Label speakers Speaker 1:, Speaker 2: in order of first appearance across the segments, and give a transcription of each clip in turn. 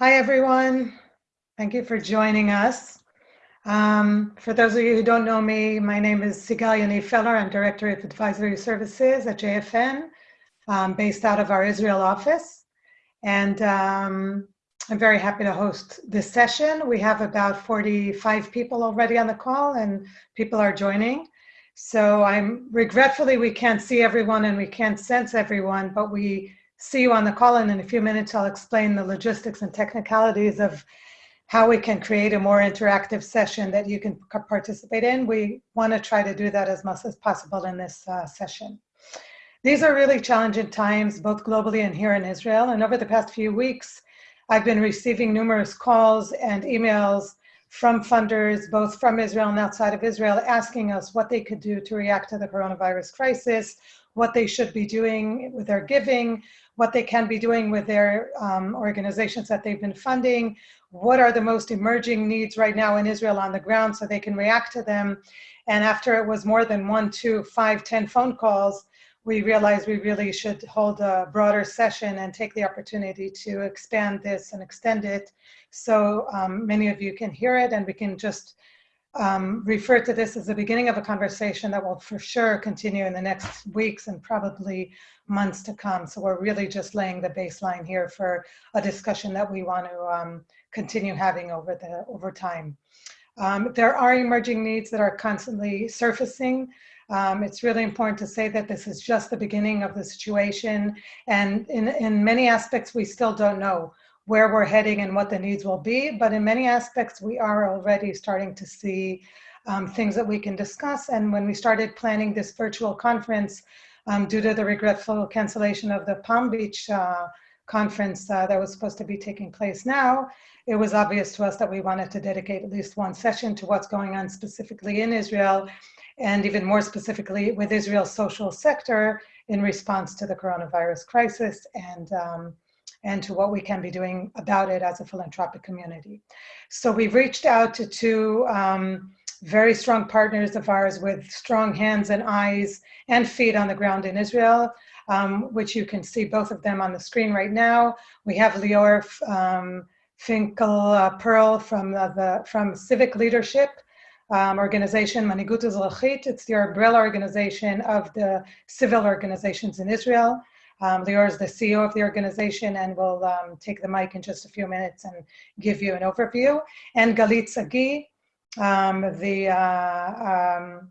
Speaker 1: Hi, everyone. Thank you for joining us. Um, for those of you who don't know me, my name is Sigal Yaniv Feller. I'm Director of Advisory Services at JFN, um, based out of our Israel office. And um, I'm very happy to host this session. We have about 45 people already on the call and people are joining. So I'm regretfully, we can't see everyone and we can't sense everyone, but we see you on the call and in a few minutes I'll explain the logistics and technicalities of how we can create a more interactive session that you can participate in. We want to try to do that as much as possible in this uh, session. These are really challenging times, both globally and here in Israel. And over the past few weeks, I've been receiving numerous calls and emails from funders, both from Israel and outside of Israel, asking us what they could do to react to the coronavirus crisis, what they should be doing with their giving, what they can be doing with their um, organizations that they've been funding, what are the most emerging needs right now in Israel on the ground so they can react to them. And after it was more than one, two, five, ten phone calls, we realized we really should hold a broader session and take the opportunity to expand this and extend it so um, many of you can hear it and we can just um, refer to this as the beginning of a conversation that will for sure continue in the next weeks and probably months to come. So we're really just laying the baseline here for a discussion that we want to um, continue having over the over time. Um, there are emerging needs that are constantly surfacing. Um, it's really important to say that this is just the beginning of the situation. And in, in many aspects, we still don't know where we're heading and what the needs will be. But in many aspects, we are already starting to see um, things that we can discuss. And when we started planning this virtual conference, um, due to the regretful cancellation of the Palm Beach uh, conference uh, that was supposed to be taking place now, it was obvious to us that we wanted to dedicate at least one session to what's going on specifically in Israel and even more specifically with Israel's social sector in response to the coronavirus crisis and, um, and to what we can be doing about it as a philanthropic community. So we've reached out to two um, very strong partners of ours with strong hands and eyes and feet on the ground in Israel, um, which you can see both of them on the screen right now. We have Lior um, Finkel uh, Perl from uh, the from Civic Leadership, um, organization, Manigut Ezrachit. It's the umbrella organization of the civil organizations in Israel. Um, Lior is the CEO of the organization and will um, take the mic in just a few minutes and give you an overview. And Galit Sagi, um, the uh, um,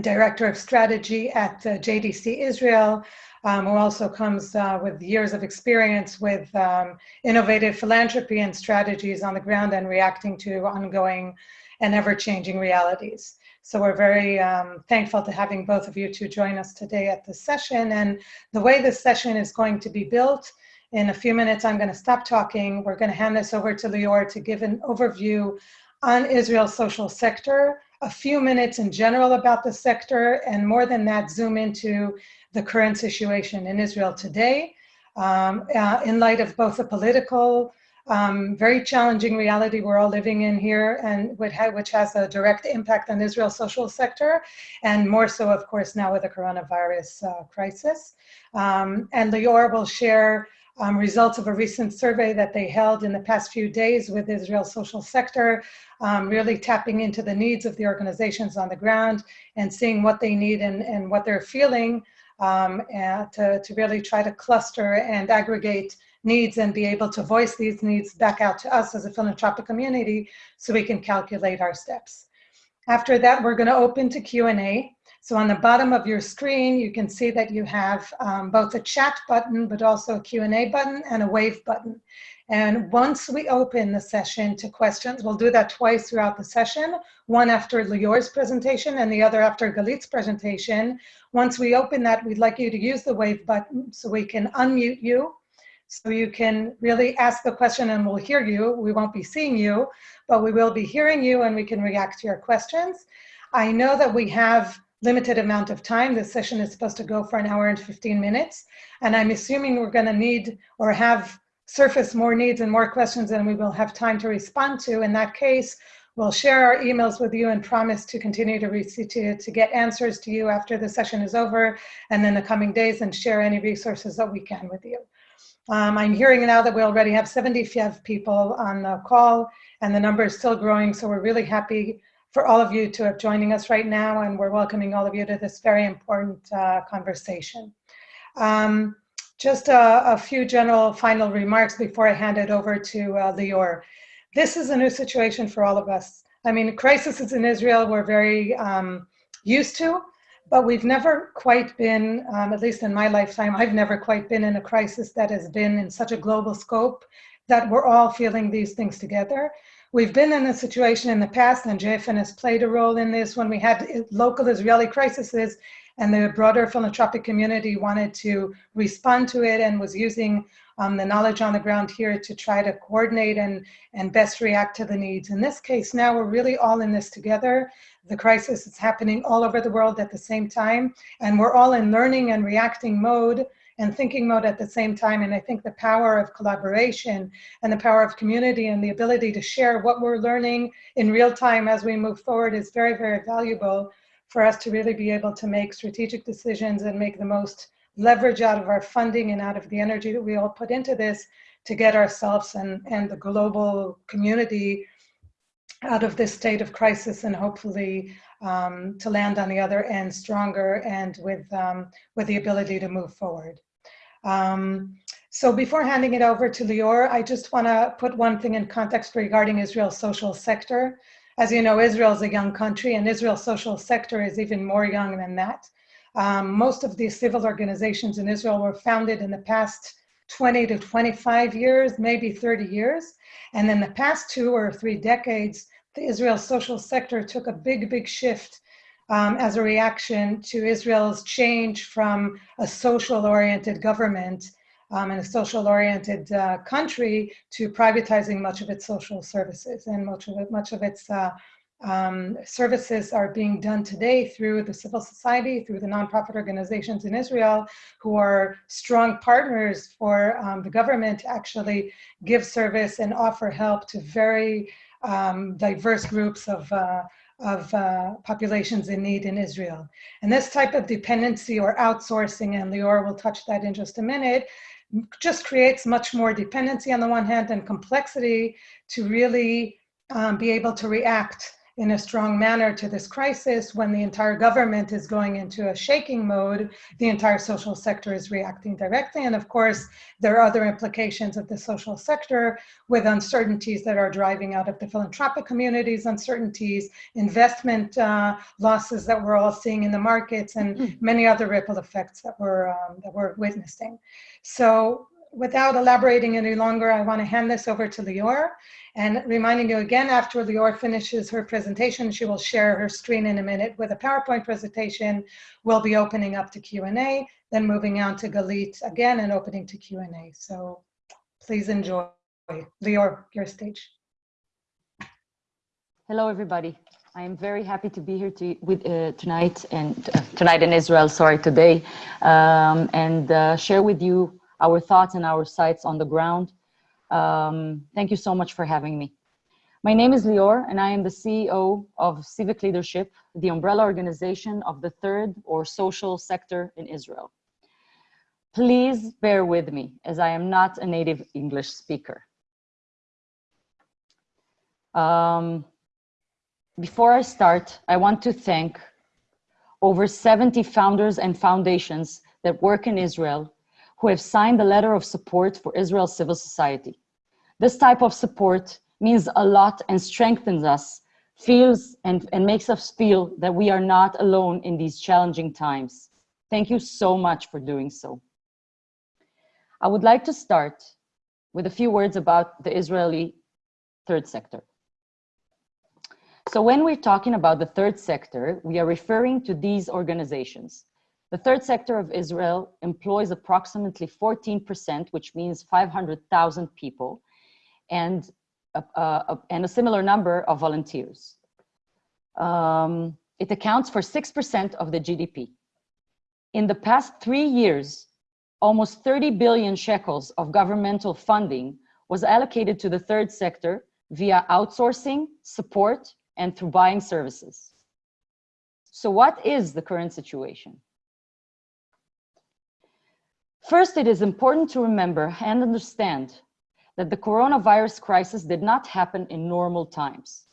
Speaker 1: Director of Strategy at uh, JDC Israel, um, who also comes uh, with years of experience with um, innovative philanthropy and strategies on the ground and reacting to ongoing and ever-changing realities. So we're very um, thankful to having both of you to join us today at this session. And the way this session is going to be built, in a few minutes I'm going to stop talking. We're going to hand this over to Lior to give an overview on Israel's social sector, a few minutes in general about the sector, and more than that, zoom into the current situation in Israel today um, uh, in light of both the political um, very challenging reality we're all living in here and which has a direct impact on Israel's social sector and more so of course now with the coronavirus uh, crisis. Um, and Lior will share um, results of a recent survey that they held in the past few days with Israel's social sector, um, really tapping into the needs of the organizations on the ground and seeing what they need and, and what they're feeling um, to, to really try to cluster and aggregate needs and be able to voice these needs back out to us as a philanthropic community so we can calculate our steps. After that, we're gonna open to Q&A. So on the bottom of your screen, you can see that you have um, both a chat button, but also a Q&A button and a wave button. And once we open the session to questions, we'll do that twice throughout the session, one after Lior's presentation and the other after Galit's presentation. Once we open that, we'd like you to use the wave button so we can unmute you so you can really ask the question and we'll hear you. We won't be seeing you, but we will be hearing you and we can react to your questions. I know that we have limited amount of time. This session is supposed to go for an hour and 15 minutes. And I'm assuming we're gonna need or have surface more needs and more questions than we will have time to respond to. In that case, we'll share our emails with you and promise to continue to, to, to get answers to you after the session is over and in the coming days and share any resources that we can with you. Um, I'm hearing now that we already have 75 people on the call and the number is still growing. So we're really happy for all of you to have joining us right now and we're welcoming all of you to this very important uh, conversation. Um, just a, a, few general final remarks before I hand it over to uh, Lior. This is a new situation for all of us. I mean, crises in Israel we're very um, used to, but we've never quite been, um, at least in my lifetime, I've never quite been in a crisis that has been in such a global scope that we're all feeling these things together. We've been in a situation in the past, and JFN has played a role in this when we had local Israeli crises and the broader philanthropic community wanted to respond to it and was using um, the knowledge on the ground here to try to coordinate and, and best react to the needs. In this case, now we're really all in this together. The crisis is happening all over the world at the same time, and we're all in learning and reacting mode and thinking mode at the same time. And I think the power of collaboration and the power of community and the ability to share what we're learning in real time as we move forward is very, very valuable for us to really be able to make strategic decisions and make the most leverage out of our funding and out of the energy that we all put into this to get ourselves and, and the global community out of this state of crisis and hopefully um, to land on the other end stronger and with, um, with the ability to move forward. Um, so before handing it over to Lior, I just want to put one thing in context regarding Israel's social sector. As you know, Israel is a young country and Israel's social sector is even more young than that. Um, most of the civil organizations in Israel were founded in the past 20 to 25 years, maybe 30 years. And in the past two or three decades, the Israel social sector took a big, big shift um, as a reaction to Israel's change from a social oriented government um, and a social oriented uh, country to privatizing much of its social services. And much of it, much of its uh, um, services are being done today through the civil society, through the nonprofit organizations in Israel, who are strong partners for um, the government to actually give service and offer help to very um, diverse groups of, uh, of uh, populations in need in Israel. And this type of dependency or outsourcing, and Lior will touch that in just a minute, just creates much more dependency on the one hand and complexity to really um, be able to react in a strong manner to this crisis. When the entire government is going into a shaking mode the entire social sector is reacting directly. And of course there are other implications of the social sector with uncertainties that are driving out of the philanthropic communities uncertainties investment uh, losses that we're all seeing in the markets and mm-hmm. many other ripple effects that we're um, that we're witnessing. So without elaborating any longer, I want to hand this over to Lior. And reminding you again, after Lior finishes her presentation, she will share her screen in a minute with a PowerPoint presentation. We'll be opening up to Q&A, then moving on to Galit again and opening to Q&A. So please enjoy. Lior, your stage.
Speaker 2: Hello, everybody. I am very happy to be here to, with, uh, tonight and uh, tonight in Israel, sorry, today, um, and uh, share with you our thoughts and our sights on the ground. Um, thank you so much for having me. My name is Lior, and I am the CEO of Civic Leadership, the umbrella organization of the third or social sector in Israel. Please bear with me, as I am not a native English speaker. Um, before I start, I want to thank over 70 founders and foundations that work in Israel who have signed the letter of support for Israel's civil society. This type of support means a lot and strengthens us, feels and, and makes us feel that we are not alone in these challenging times. Thank you so much for doing so. I would like to start with a few words about the Israeli third sector. So when we're talking about the third sector, we are referring to these organizations. The third sector of Israel employs approximately 14%, which means 500,000 people, and, uh, and a similar number of volunteers. Um, it accounts for 6% of the GDP. In the past three years, almost 30 billion shekels of governmental funding was allocated to the third sector via outsourcing, support, and through buying services. So what is the current situation? First, it is important to remember and understand that the coronavirus crisis did not happen in normal times.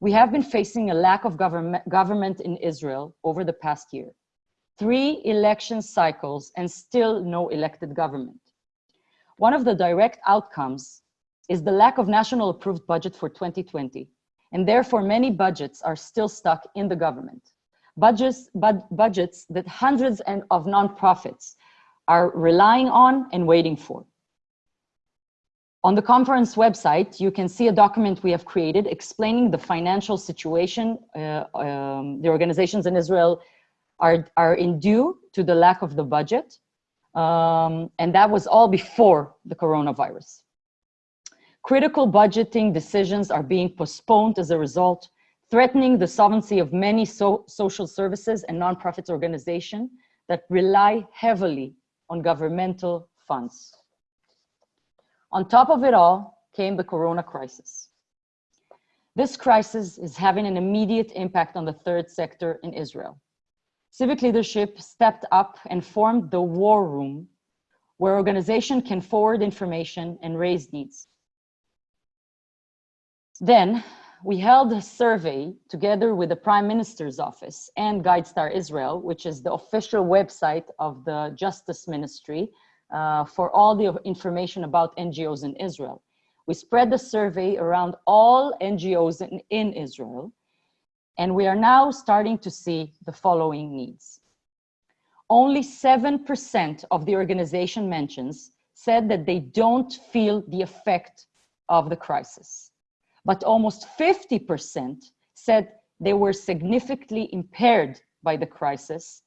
Speaker 2: We have been facing a lack of government, government in Israel over the past year. Three election cycles and still no elected government. One of the direct outcomes is the lack of national approved budget for 2020, and therefore many budgets are still stuck in the government. Budgets, bud, budgets that hundreds and of nonprofits are relying on and waiting for. On the conference website, you can see a document we have created explaining the financial situation uh, um, the organizations in Israel are, are in due to the lack of the budget. Um, and that was all before the coronavirus. Critical budgeting decisions are being postponed as a result, threatening the sovereignty of many so social services and nonprofit organizations that rely heavily on governmental funds. On top of it all came the corona crisis. This crisis is having an immediate impact on the third sector in Israel. Civic leadership stepped up and formed the war room where organization can forward information and raise needs. Then we held a survey together with the Prime Minister's Office and GuideStar Israel, which is the official website of the Justice Ministry uh, for all the information about NGOs in Israel. We spread the survey around all NGOs in, in Israel, and we are now starting to see the following needs. Only 7% of the organization mentions said that they don't feel the effect of the crisis but almost 50% said they were significantly impaired by the crisis,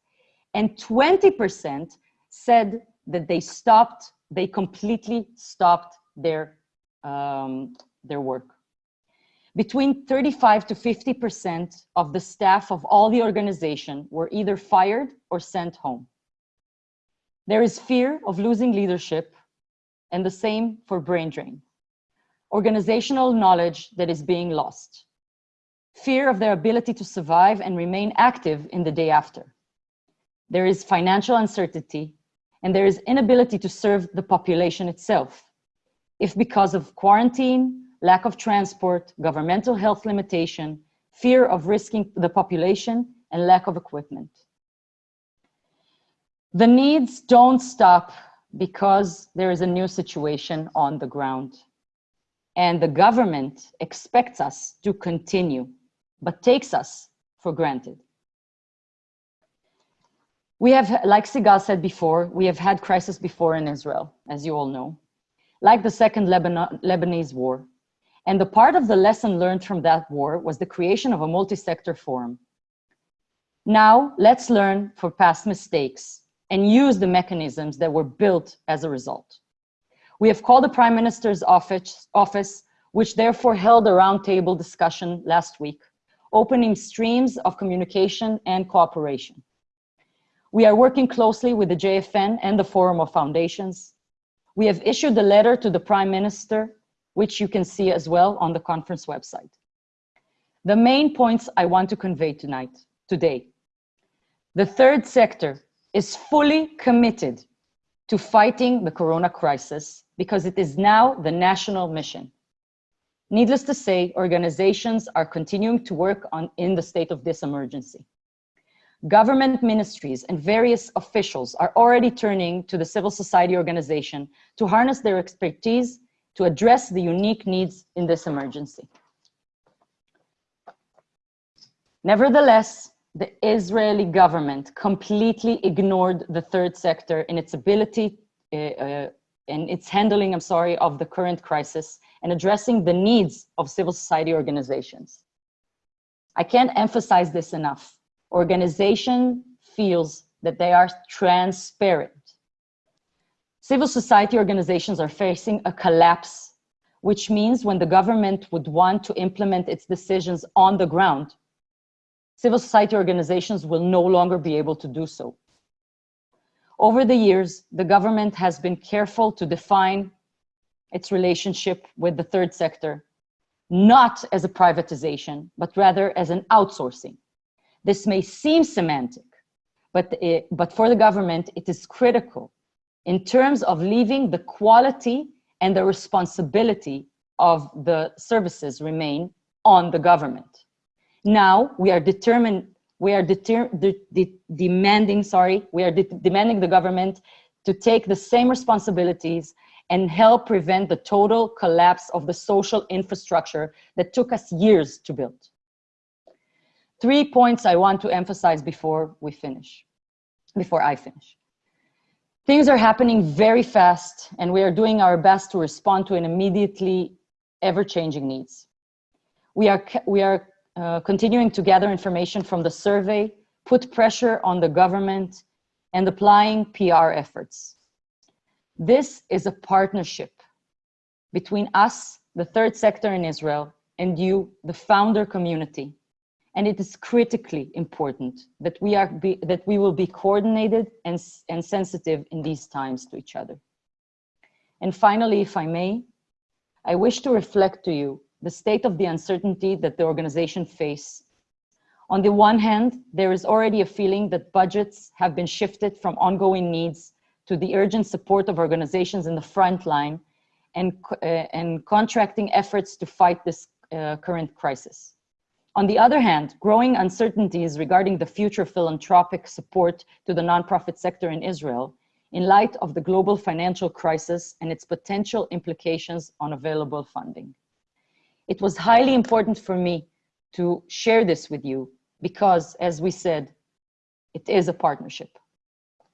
Speaker 2: and 20% said that they stopped, they completely stopped their, um, their work. Between 35 to 50% of the staff of all the organization were either fired or sent home. There is fear of losing leadership and the same for brain drain organizational knowledge that is being lost, fear of their ability to survive and remain active in the day after. There is financial uncertainty, and there is inability to serve the population itself, if because of quarantine, lack of transport, governmental health limitation, fear of risking the population, and lack of equipment. The needs don't stop because there is a new situation on the ground and the government expects us to continue, but takes us for granted. We have, like Sigal said before, we have had crisis before in Israel, as you all know, like the second Lebanon, Lebanese war. And the part of the lesson learned from that war was the creation of a multi-sector forum. Now, let's learn for past mistakes and use the mechanisms that were built as a result. We have called the Prime Minister's office, office which therefore held a roundtable discussion last week, opening streams of communication and cooperation. We are working closely with the JFN and the Forum of Foundations. We have issued a letter to the Prime Minister, which you can see as well on the conference website. The main points I want to convey tonight, today. The third sector is fully committed to fighting the corona crisis because it is now the national mission. Needless to say, organizations are continuing to work on in the state of this emergency. Government ministries and various officials are already turning to the civil society organization to harness their expertise to address the unique needs in this emergency. Nevertheless, the Israeli government completely ignored the third sector in its ability uh, uh, and its handling, I'm sorry, of the current crisis and addressing the needs of civil society organizations. I can't emphasize this enough. Organization feels that they are transparent. Civil society organizations are facing a collapse, which means when the government would want to implement its decisions on the ground, civil society organizations will no longer be able to do so. Over the years, the government has been careful to define its relationship with the third sector, not as a privatization, but rather as an outsourcing. This may seem semantic, but, it, but for the government, it is critical in terms of leaving the quality and the responsibility of the services remain on the government. Now we are determined, we are de, de, demanding, sorry, we are de demanding the government to take the same responsibilities and help prevent the total collapse of the social infrastructure that took us years to build. Three points I want to emphasize before we finish, before I finish. Things are happening very fast and we are doing our best to respond to an immediately ever-changing needs. We are, we are uh, continuing to gather information from the survey, put pressure on the government and applying PR efforts. This is a partnership between us, the third sector in Israel, and you, the founder community. And it is critically important that we, are be, that we will be coordinated and, and sensitive in these times to each other. And finally, if I may, I wish to reflect to you the state of the uncertainty that the organization face. On the one hand, there is already a feeling that budgets have been shifted from ongoing needs to the urgent support of organizations in the front line and, uh, and contracting efforts to fight this uh, current crisis. On the other hand, growing uncertainties regarding the future philanthropic support to the nonprofit sector in Israel in light of the global financial crisis and its potential implications on available funding. It was highly important for me to share this with you because, as we said, it is a partnership.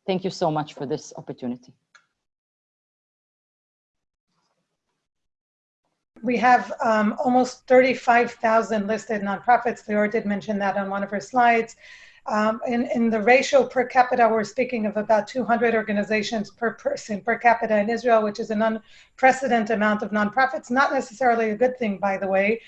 Speaker 2: Thank you so much for this opportunity.
Speaker 1: We have um, almost 35,000 listed nonprofits. Leora did mention that on one of her slides. Um, in, in the ratio per capita, we're speaking of about 200 organizations per person per capita in Israel, which is an unprecedented amount of nonprofits. Not necessarily a good thing, by the way,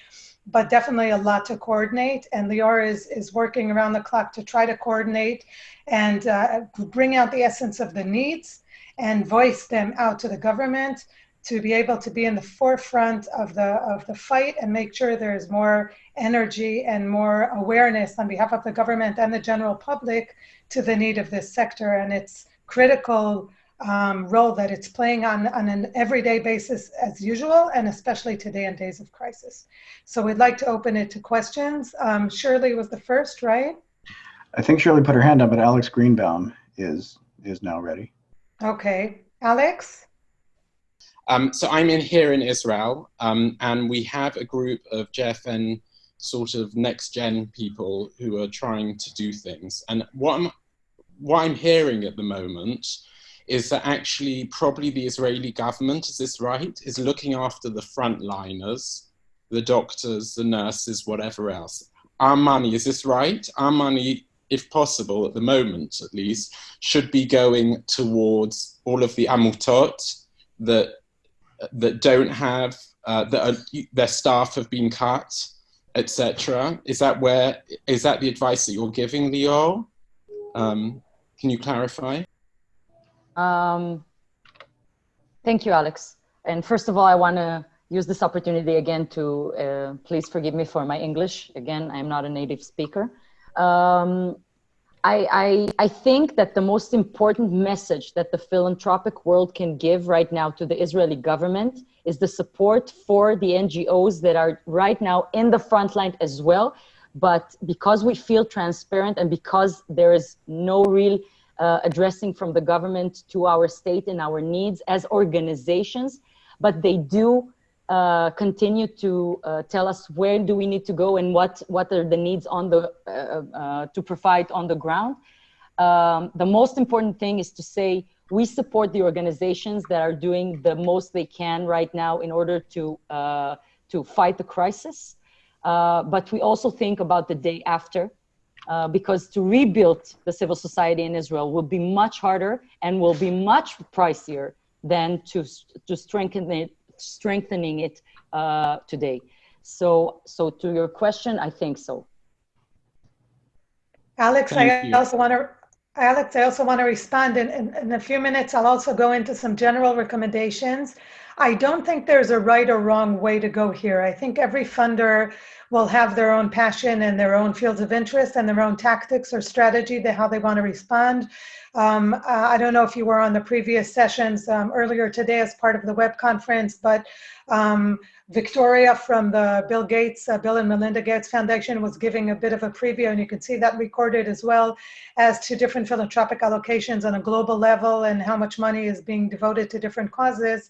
Speaker 1: but definitely a lot to coordinate. And Leora is, is working around the clock to try to coordinate and uh, bring out the essence of the needs and voice them out to the government to be able to be in the forefront of the of the fight and make sure there's more energy and more awareness on behalf of the government and the general public to the need of this sector and its critical um, role that it's playing on, on an everyday basis as usual and especially today in days of crisis. So we'd like to open it to questions. Um, Shirley was the first, right?
Speaker 3: I think Shirley put her hand up, but Alex Greenbaum is is now ready.
Speaker 1: Okay, Alex?
Speaker 4: Um, so I'm in here in Israel, um, and we have a group of JFN sort of next gen people who are trying to do things. And what I'm, what I'm hearing at the moment is that actually probably the Israeli government, is this right, is looking after the frontliners, the doctors, the nurses, whatever else. Our money, is this right? Our money, if possible, at the moment at least, should be going towards all of the amutot that that don't have uh, that are, their staff have been cut, etc. Is that where is that the advice that you're giving, Leo? Um, can you clarify?
Speaker 2: Um, thank you, Alex. And first of all, I want to use this opportunity again to uh, please forgive me for my English. Again, I'm not a native speaker. Um, I, I, I, think that the most important message that the philanthropic world can give right now to the Israeli government is the support for the NGOs that are right now in the front line as well. But because we feel transparent and because there is no real uh, addressing from the government to our state and our needs as organizations, but they do uh, continue to uh, tell us where do we need to go and what what are the needs on the uh, uh, to provide on the ground. Um, the most important thing is to say we support the organizations that are doing the most they can right now in order to uh, to fight the crisis. but we also think about the day after. because to rebuild the civil society in Israel will be much harder and will be much pricier than to, to strengthen it strengthening it uh, today. So, so to your question, I think so.
Speaker 1: Alex, Thank I you. also want to Alex, I also want to respond in, in, in, a few minutes. I'll also go into some general recommendations. I don't think there's a right or wrong way to go here. I think every funder will have their own passion and their own fields of interest and their own tactics or strategy to how they want to respond. Um, uh, I don't know if you were on the previous sessions um, earlier today as part of the web conference, but um, Victoria from the Bill Gates, uh, Bill and Melinda Gates Foundation was giving a bit of a preview and you can see that recorded as well as to different philanthropic allocations on a global level and how much money is being devoted to different causes,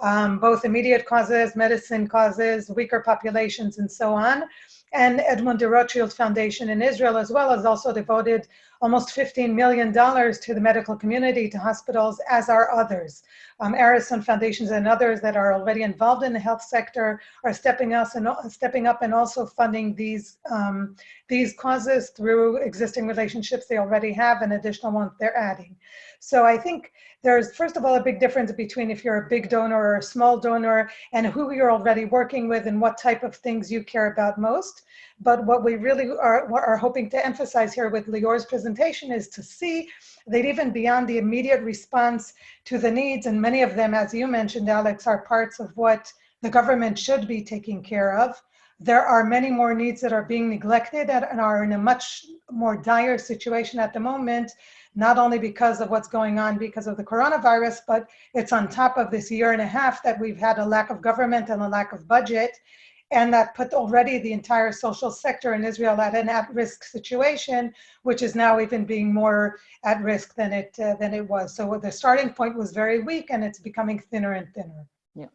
Speaker 1: um, both immediate causes, medicine causes, weaker populations and so on and Edmond de Rothschild Foundation in Israel, as well as also devoted almost $15 million to the medical community, to hospitals, as are others. Um, Arison Foundations and others that are already involved in the health sector are stepping, us and, stepping up and also funding these, um, these causes through existing relationships they already have and additional ones they're adding. So I think there's, first of all, a big difference between if you're a big donor or a small donor and who you're already working with and what type of things you care about most. But what we really are, are hoping to emphasize here with Lior's presentation is to see that even beyond the immediate response to the needs, and many of them, as you mentioned, Alex, are parts of what the government should be taking care of. There are many more needs that are being neglected and are in a much more dire situation at the moment not only because of what's going on because of the coronavirus, but it's on top of this year and a half that we've had a lack of government and a lack of budget. And that put already the entire social sector in Israel at an at-risk situation, which is now even being more at risk than it uh, than it was. So the starting point was very weak, and it's becoming thinner and thinner.
Speaker 2: Yeah.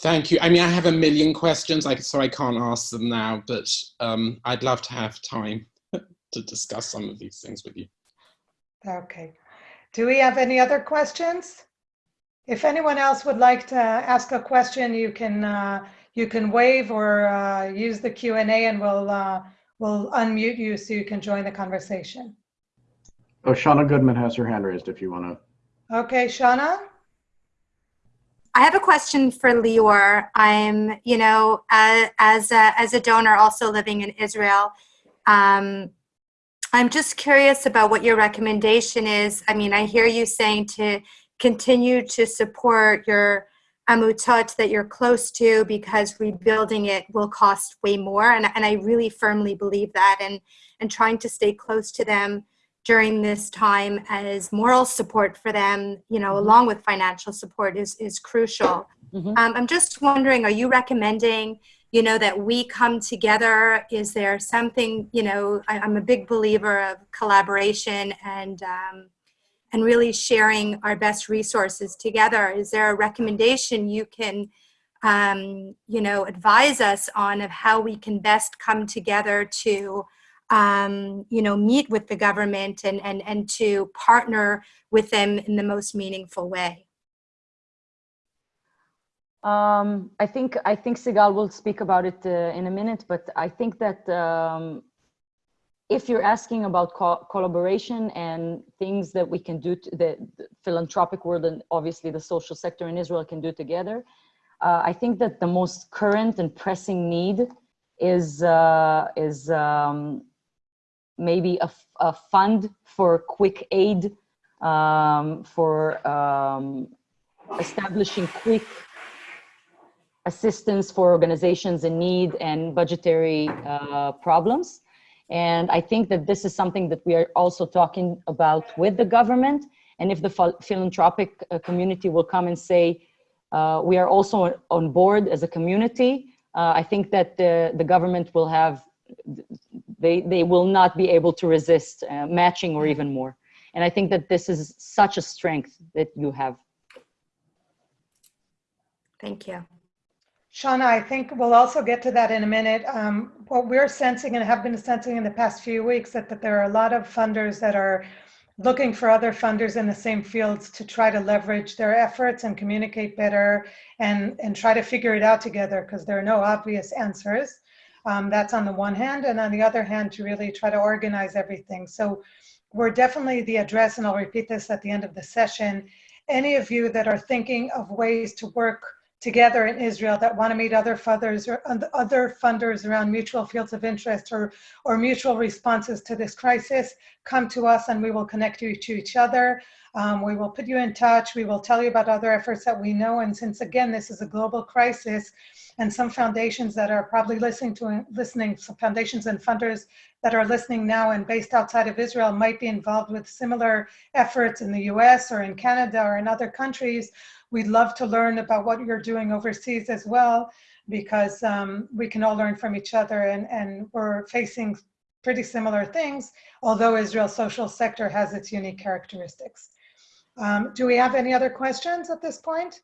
Speaker 4: Thank you. I mean, I have a million questions, like, so I can't ask them now, but um, I'd love to have time to discuss some of these things with you.
Speaker 1: Okay. Do we have any other questions? If anyone else would like to ask a question, you can uh, you can wave or uh, use the Q and A, and we'll uh, we'll unmute you so you can join the conversation.
Speaker 3: Oh, Shauna Goodman has her hand raised if you want to.
Speaker 1: Okay, Shauna.
Speaker 5: I have a question for Lior. I'm, you know, uh, as a, as a donor also living in Israel, um, I'm just curious about what your recommendation is. I mean, I hear you saying to continue to support your amutot that you're close to because rebuilding it will cost way more. And, and I really firmly believe that. And, and trying to stay close to them during this time as moral support for them, you know,
Speaker 2: Mm-hmm.
Speaker 5: along with financial support is, is crucial.
Speaker 2: Mhm.
Speaker 5: Um, I'm just wondering, are you recommending you know, that we come together? Is there something, you know, I, am a big believer of collaboration and, um, and really sharing our best resources together. Is there a recommendation you can, um, you know, advise us on of how we can best come together to, um, you know, meet with the government and, and, and to partner with them in the most meaningful way?
Speaker 2: Um, I think I think Sigal will speak about it uh, in a minute, but I think that um, if you're asking about co collaboration and things that we can do, to the, the, philanthropic world and obviously the social sector in Israel can do together, uh, I think that the most current and pressing need is uh, is um, maybe a, a, fund for quick aid um, for um, establishing quick assistance for organizations in need and budgetary uh, problems. And I think that this is something that we are also talking about with the government. And if the philanthropic uh, community will come and say, uh, we are also on board as a community, uh, I think that the, the government will have, they, they will not be able to resist uh, matching or even more. And I think that this is such a strength that you have.
Speaker 5: Thank you.
Speaker 1: Shauna, I think we'll also get to that in a minute. Um, what we're sensing and have been sensing in the past few weeks that, that there are a lot of funders that are looking for other funders in the same fields to try to leverage their efforts and communicate better and, and try to figure it out together because there are no obvious answers. Um, that's on the one hand. And on the other hand, to really try to organize everything. So we're definitely the address, and I'll repeat this at the end of the session. Any of you that are thinking of ways to work together in Israel that want to meet other funders or other funders around mutual fields of interest or, or mutual responses to this crisis, come to us and we will connect you to each other. Um, we will put you in touch. We will tell you about other efforts that we know. And since again, this is a global crisis, and some foundations that are probably listening to listening, some foundations and funders that are listening now and based outside of Israel might be involved with similar efforts in the US or in Canada or in other countries. We'd love to learn about what you're doing overseas as well, because um, we can all learn from each other and, and we're facing pretty similar things, although Israel's social sector has its unique characteristics. Um, do we have any other questions at this point?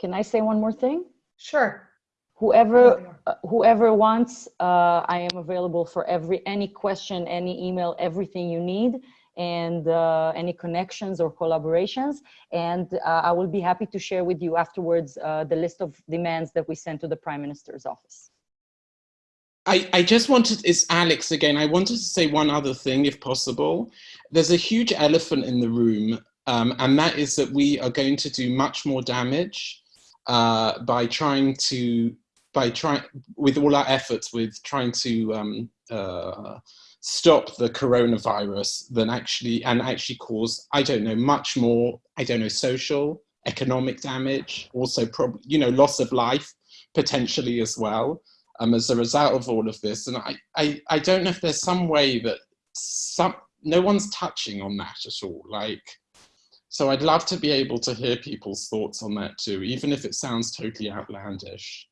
Speaker 2: Can I say one more thing?
Speaker 1: Sure.
Speaker 2: Whoever, uh, whoever wants, uh, I am available for every, any question, any email, everything you need and uh, any connections or collaborations. And uh, I will be happy to share with you afterwards uh, the list of demands that we sent to the Prime Minister's office.
Speaker 4: I, I just wanted, it's Alex again, I wanted to say one other thing if possible. There's a huge elephant in the room um, and that is that we are going to do much more damage uh, by trying to, by trying, with all our efforts with trying to um, uh, stop the coronavirus than actually, and actually cause, I don't know, much more, I don't know, social, economic damage, also probably, you know, loss of life potentially as well um, as a result of all of this. And I, I, I don't know if there's some way that some, no one's touching on that at all. Like, so I'd love to be able to hear people's thoughts on that too, even if it sounds totally outlandish.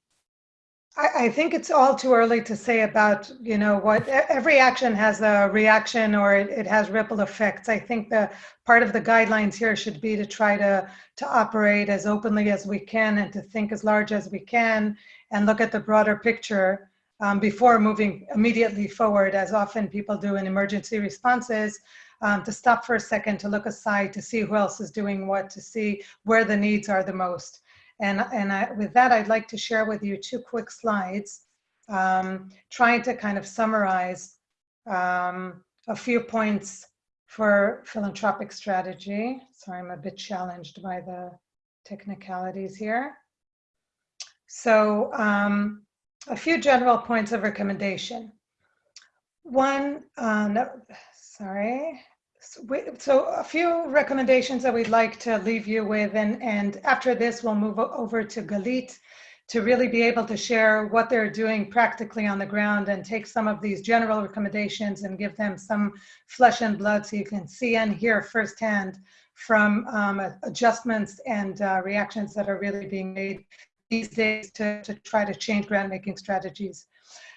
Speaker 1: I, I think it's all too early to say about, you know, what every action has a reaction or it, it has ripple effects. I think the part of the guidelines here should be to try to, to operate as openly as we can and to think as large as we can and look at the broader picture um, before moving immediately forward, as often people do in emergency responses, um, to stop for a second, to look aside, to see who else is doing what, to see where the needs are the most. And, and I, with that, I'd like to share with you two quick slides, um, trying to kind of summarize um, a few points for philanthropic strategy. Sorry, I'm a bit challenged by the technicalities here. So um, a few general points of recommendation. One, uh, no, sorry. So a few recommendations that we'd like to leave you with, and, and after this, we'll move over to Galit to really be able to share what they're doing practically on the ground and take some of these general recommendations and give them some flesh and blood so you can see and hear firsthand from um, adjustments and uh, reactions that are really being made these days to, to try to change grant making strategies.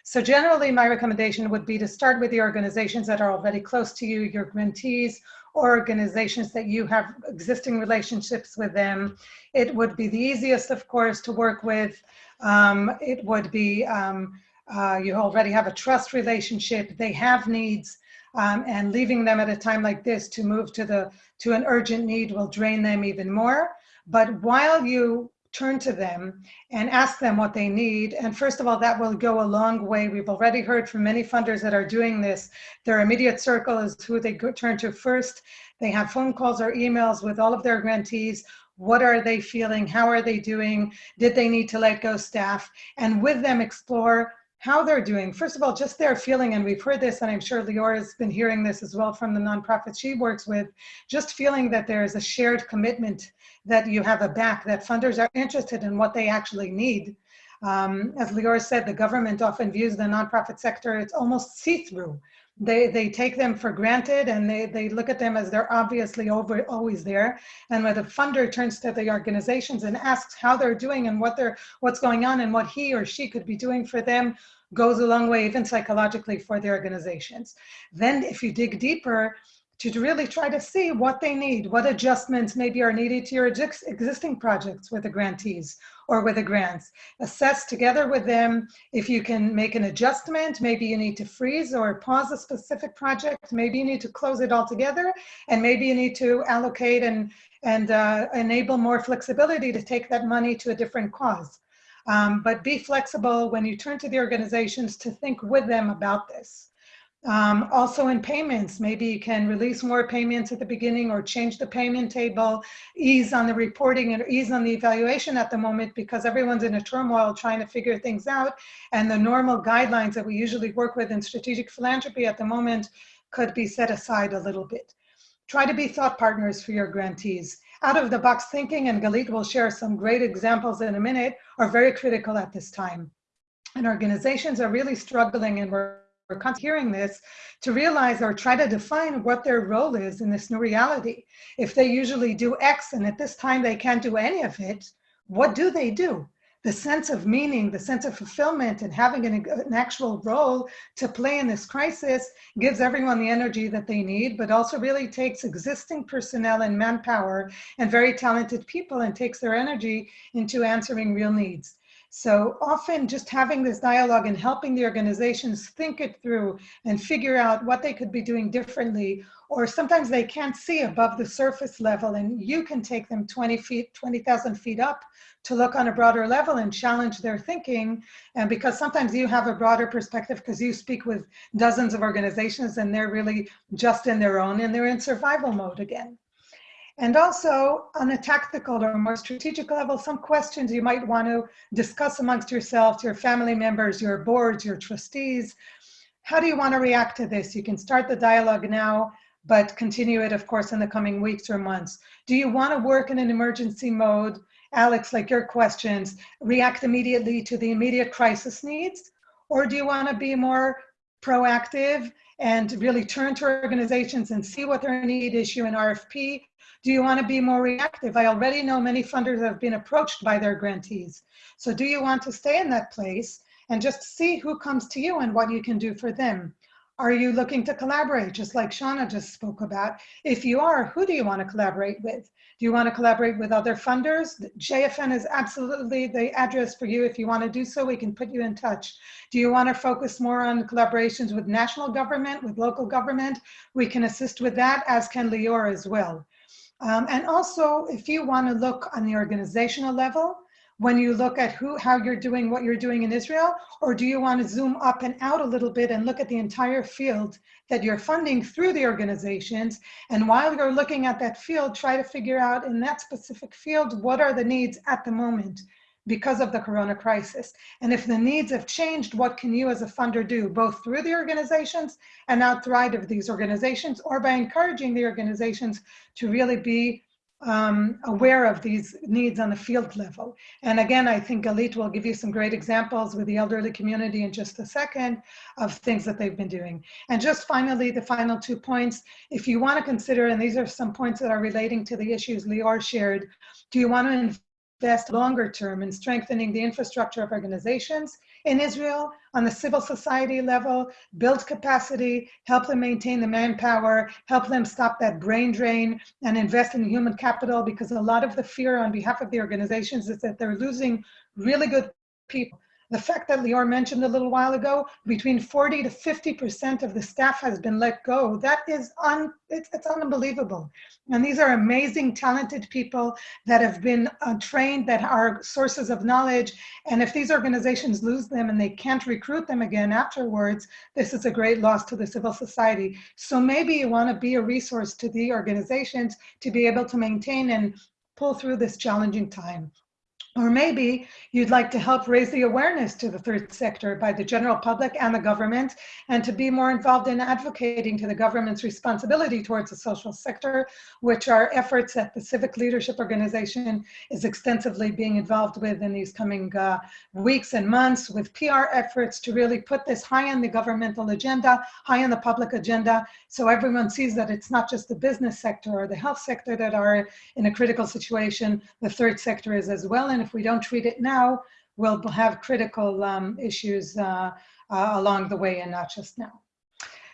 Speaker 1: So generally my recommendation would be to start with the organizations that are already close to you, your grantees, or organizations that you have existing relationships with them. It would be the easiest, of course, to work with. Um, it would be, um, uh, you already have a trust relationship, they have needs, um, and leaving them at a time like this to move to the to an urgent need will drain them even more. But while you turn to them and ask them what they need. And first of all, that will go a long way. We've already heard from many funders that are doing this. Their immediate circle is who they go, turn to first. They have phone calls or emails with all of their grantees. What are they feeling? How are they doing? Did they need to let go staff? And with them explore how they're doing. First of all, just their feeling, and we've heard this, and I'm sure Lior has been hearing this as well from the nonprofits she works with, just feeling that there is a shared commitment that you have a back, that funders are interested in what they actually need. Um, as Lior said, the government often views the nonprofit sector, it's almost see-through. They, they take them for granted and they, they look at them as they're obviously over, always there. And when the funder turns to the organizations and asks how they're doing and what they're, what's going on and what he or she could be doing for them, goes a long way, even psychologically for the organizations. Then if you dig deeper, to really try to see what they need, what adjustments maybe are needed to your existing projects with the grantees or with the grants. Assess together with them if you can make an adjustment, maybe you need to freeze or pause a specific project, maybe you need to close it all together, and maybe you need to allocate and, and uh, enable more flexibility to take that money to a different cause. Um, but be flexible when you turn to the organizations to think with them about this. Um, also in payments, maybe you can release more payments at the beginning or change the payment table, ease on the reporting and ease on the evaluation at the moment because everyone's in a turmoil trying to figure things out. And the normal guidelines that we usually work with in strategic philanthropy at the moment could be set aside a little bit. Try to be thought partners for your grantees. Out of the box thinking, and Galit will share some great examples in a minute, are very critical at this time. And organizations are really struggling, and we're, we're hearing this, to realize or try to define what their role is in this new reality. If they usually do X and at this time they can't do any of it, what do they do? the sense of meaning, the sense of fulfillment, and having an, an, actual role to play in this crisis gives everyone the energy that they need, but also really takes existing personnel and manpower and very talented people and takes their energy into answering real needs. So often just having this dialogue and helping the organizations think it through and figure out what they could be doing differently, or sometimes they can't see above the surface level and you can take them 20 feet, 20,000 feet up to look on a broader level and challenge their thinking. And because sometimes you have a broader perspective because you speak with dozens of organizations and they're really just in their own and they're in survival mode again. And also on a tactical or more strategic level, some questions you might want to discuss amongst yourselves, your family members, your boards, your trustees. How do you want to react to this? You can start the dialogue now, but continue it, of course, in the coming weeks or months. Do you want to work in an emergency mode? Alex, like your questions, react immediately to the immediate crisis needs? Or do you want to be more proactive and really turn to organizations and see what their need, issue an RFP? Do you want to be more reactive? I already know many funders have been approached by their grantees. So do you want to stay in that place and just see who comes to you and what you can do for them? Are you looking to collaborate, just like Shauna just spoke about? If you are, who do you want to collaborate with? Do you want to collaborate with other funders? JFN is absolutely the address for you. If you want to do so, we can put you in touch. Do you want to focus more on collaborations with national government, with local government? We can assist with that, as can Lior as well. Um, and also, if you want to look on the organizational level, when you look at who, how you're doing what you're doing in Israel, or do you want to zoom up and out a little bit and look at the entire field that you're funding through the organizations? And while you're looking at that field, try to figure out in that specific field, what are the needs at the moment because of the corona crisis? And if the needs have changed, what can you as a funder do, both through the organizations and outside of these organizations, or by encouraging the organizations to really be um, aware of these needs on the field level. And again, I think Galit will give you some great examples with the elderly community in just a second of things that they've been doing. And just finally, the final two points, if you want to consider, and these are some points that are relating to the issues Lior shared, do you want to invest longer term in strengthening the infrastructure of organizations in Israel on the civil society level, build capacity, help them maintain the manpower, help them stop that brain drain, and invest in human capital because a lot of the fear on behalf of the organizations is that they're losing really good people the fact that Lior mentioned a little while ago, between 40 to 50% of the staff has been let go, that is un, it's, it's unbelievable. And these are amazing, talented people that have been uh, trained, that are sources of knowledge. And if these organizations lose them and they can't recruit them again afterwards, this is a great loss to the civil society. So maybe you wanna be a resource to the organizations to be able to maintain and pull through this challenging time. Or maybe you'd like to help raise the awareness to the third sector by the general public and the government, and to be more involved in advocating to the government's responsibility towards the social sector, which are efforts that the Civic Leadership Organization is extensively being involved with in these coming uh, weeks and months with PR efforts to really put this high on the governmental agenda, high on the public agenda, so everyone sees that it's not just the business sector or the health sector that are in a critical situation, the third sector is as well. And if we don't treat it now, we'll have critical um, issues uh, uh, along the way and not just now.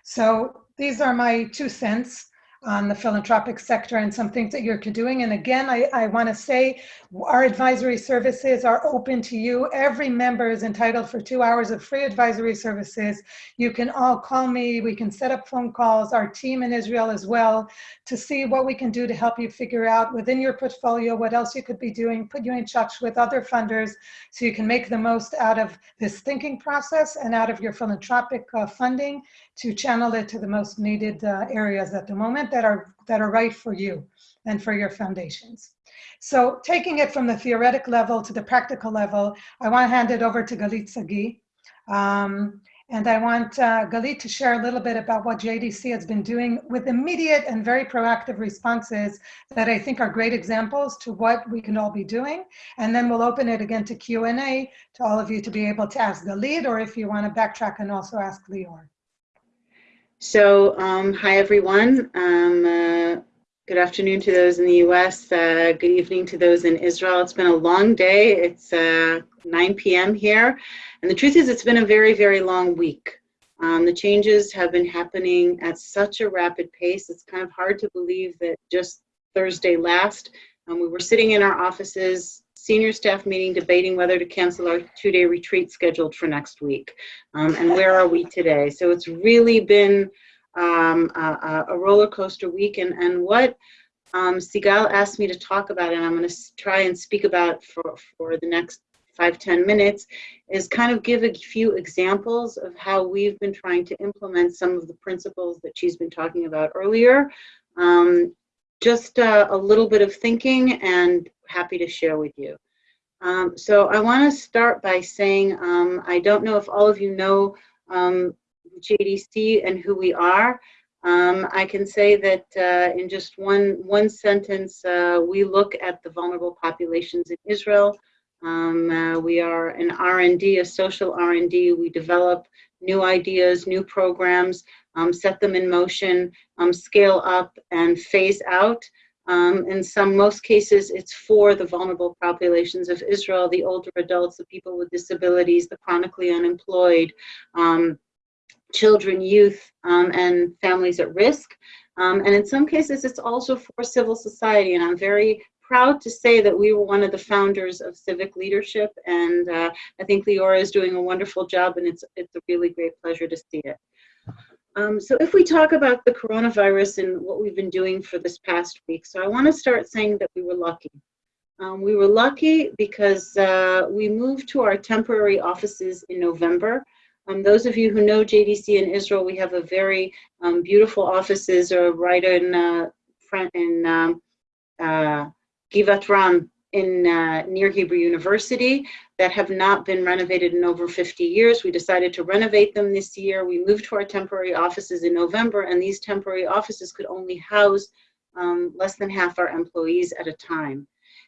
Speaker 1: So these are my two cents on the philanthropic sector and some things that you're doing. And again, I, I want to say our advisory services are open to you. Every member is entitled for two hours of free advisory services. You can all call me. We can set up phone calls, our team in Israel as well, to see what we can do to help you figure out within your portfolio what else you could be doing, put you in touch with other funders so you can make the most out of this thinking process and out of your philanthropic uh, funding to channel it to the most needed uh, areas at the moment that are, that are right for you and for your foundations. So taking it from the theoretic level to the practical level, I want to hand it over to Galit Sagi. Um, And I want uh, Galit to share a little bit about what JDC has been doing with immediate and very proactive responses that I think are great examples to what we can all be doing. And then we'll open it again to Q&A to all of you to be able to ask Galit, or if you want to backtrack and also ask Lior.
Speaker 6: So, um, hi everyone. Um, uh, good afternoon to those in the US. Uh, good evening to those in Israel. It's been a long day. It's uh, 9 p.m. here. And the truth is, it's been a very, very long week. Um, the changes have been happening at such a rapid pace. It's kind of hard to believe that just Thursday last, um, we were sitting in our offices, senior staff meeting, debating whether to cancel our two-day retreat scheduled for next week. Um, and where are we today? So it's really been um, a, a, roller coaster week. And, and what um, Sigal asked me to talk about, and I'm going to try and speak about for, for the next five ten minutes, is kind of give a few examples of how we've been trying to implement some of the principles that she's been talking about earlier. Um, just uh, a little bit of thinking and happy to share with you. Um, so I want to start by saying um, I don't know if all of you know um, JDC and who we are. Um, I can say that uh, in just one one sentence, uh, we look at the vulnerable populations in Israel. Um, uh, we are an R&D, a social R&D. We develop new ideas, new programs, um, set them in motion, um, scale up and phase out. Um, in some, most cases, it's for the vulnerable populations of Israel, the older adults, the people with disabilities, the chronically unemployed, um, children, youth, um, and families at risk. Um, and in some cases, it's also for civil society. And I'm very proud to say that we were one of the founders of civic leadership, and uh, I think Leora is doing a wonderful job, and it's it's a really great pleasure to see it. Um, so if we talk about the coronavirus and what we've been doing for this past week, so I want to start saying that we were lucky. Um, we were lucky because uh, we moved to our temporary offices in November. Um, those of you who know JDC in Israel, we have a very um, beautiful offices uh, right in uh, front in um, uh, Givat Ram in uh, near Hebrew University that have not been renovated in over 50 years. We decided to renovate them this year. We moved to our temporary offices in November, and these temporary offices could only house um, less than half our employees at a time.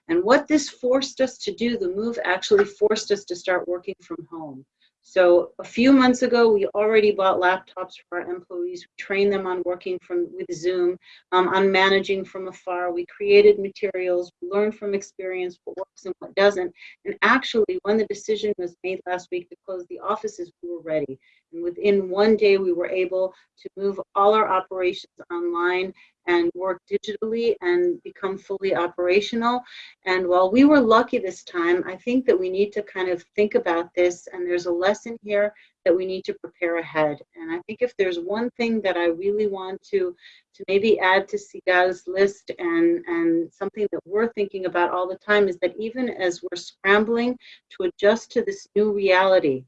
Speaker 6: And what this forced us to do, the move actually forced us to start working from home. So a few months ago, we already bought laptops for our employees. We trained them on working from with Zoom, um, on managing from afar. We created materials, learned from experience what works and what doesn't. And actually, when the decision was made last week to close the offices, we were ready. And within one day, we were able to move all our operations online and work digitally and become fully operational. And while we were lucky this time, I think that we need to kind of think about this and there's a lesson here that we need to prepare ahead. And I think if there's one thing that I really want to, to maybe add to Sigal's list and, and something that we're thinking about all the time is that even as we're scrambling to adjust to this new reality,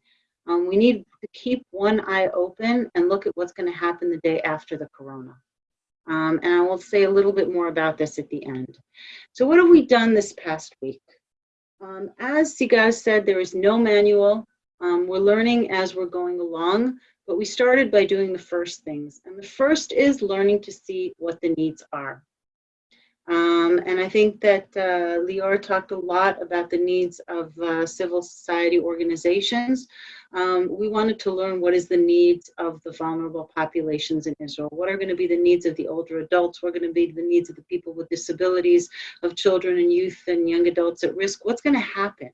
Speaker 6: um, we need to keep one eye open and look at what's going to happen the day after the corona. Um, and I will say a little bit more about this at the end. So what have we done this past week? Um, as Sigal said, there is no manual. Um, we're learning as we're going along, but we started by doing the first things. And the first is learning to see what the needs are. Um, and I think that uh, Lior talked a lot about the needs of uh, civil society organizations. Um, we wanted to learn what is the needs of the vulnerable populations in Israel. What are going to be the needs of the older adults? What are going to be the needs of the people with disabilities, of children and youth and young adults at risk? What's going to happen?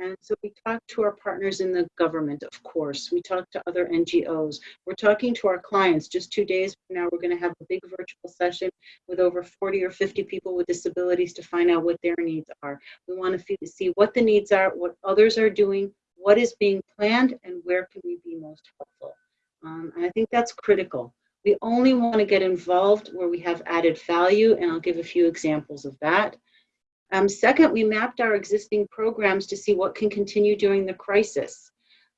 Speaker 6: And so we talk to our partners in the government, of course. We talk to other NGOs. We're talking to our clients. Just two days from now, we're going to have a big virtual session with over 40 or 50 people with disabilities to find out what their needs are. We want to see what the needs are, what others are doing, what is being planned, and where can we be most helpful. Um, and I think that's critical. We only want to get involved where we have added value, and I'll give a few examples of that. Um, second, we mapped our existing programs to see what can continue during the crisis.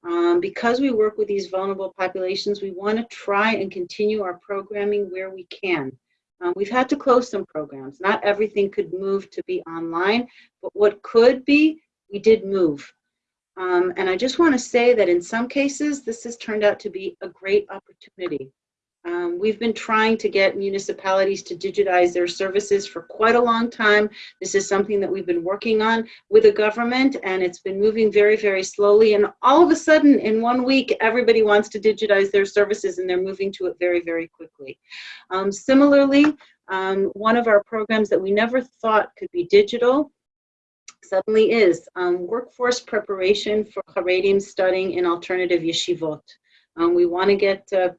Speaker 6: Um, because we work with these vulnerable populations, we want to try and continue our programming where we can. Um, we've had to close some programs. Not everything could move to be online, but what could be, we did move. Um, and I just want to say that in some cases, this has turned out to be a great opportunity. Um, we've been trying to get municipalities to digitize their services for quite a long time. This is something that we've been working on with the government and it's been moving very, very slowly. And all of a sudden, in one week, everybody wants to digitize their services and they're moving to it very, very quickly. Um, similarly, um, one of our programs that we never thought could be digital suddenly is um, workforce preparation for Haredim studying in alternative yeshivot. Um, we want to get uh,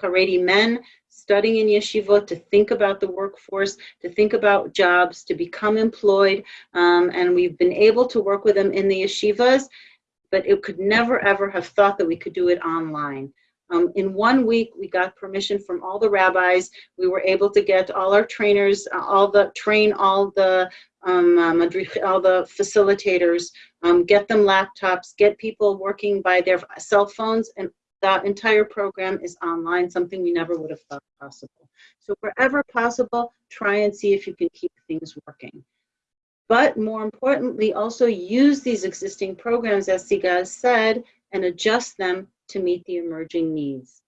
Speaker 6: Haredi men studying in yeshivot to think about the workforce, to think about jobs, to become employed. Um, and we've been able to work with them in the yeshivas, but it could never ever have thought that we could do it online. Um, in one week, we got permission from all the rabbis. We were able to get all our trainers, uh, all the train all the um, um, all the facilitators, um, get them laptops, get people working by their cell phones, and that entire program is online, something we never would have thought possible. So wherever possible, try and see if you can keep things working. But more importantly, also use these existing programs, as Sigal said, and adjust them to meet the emerging needs.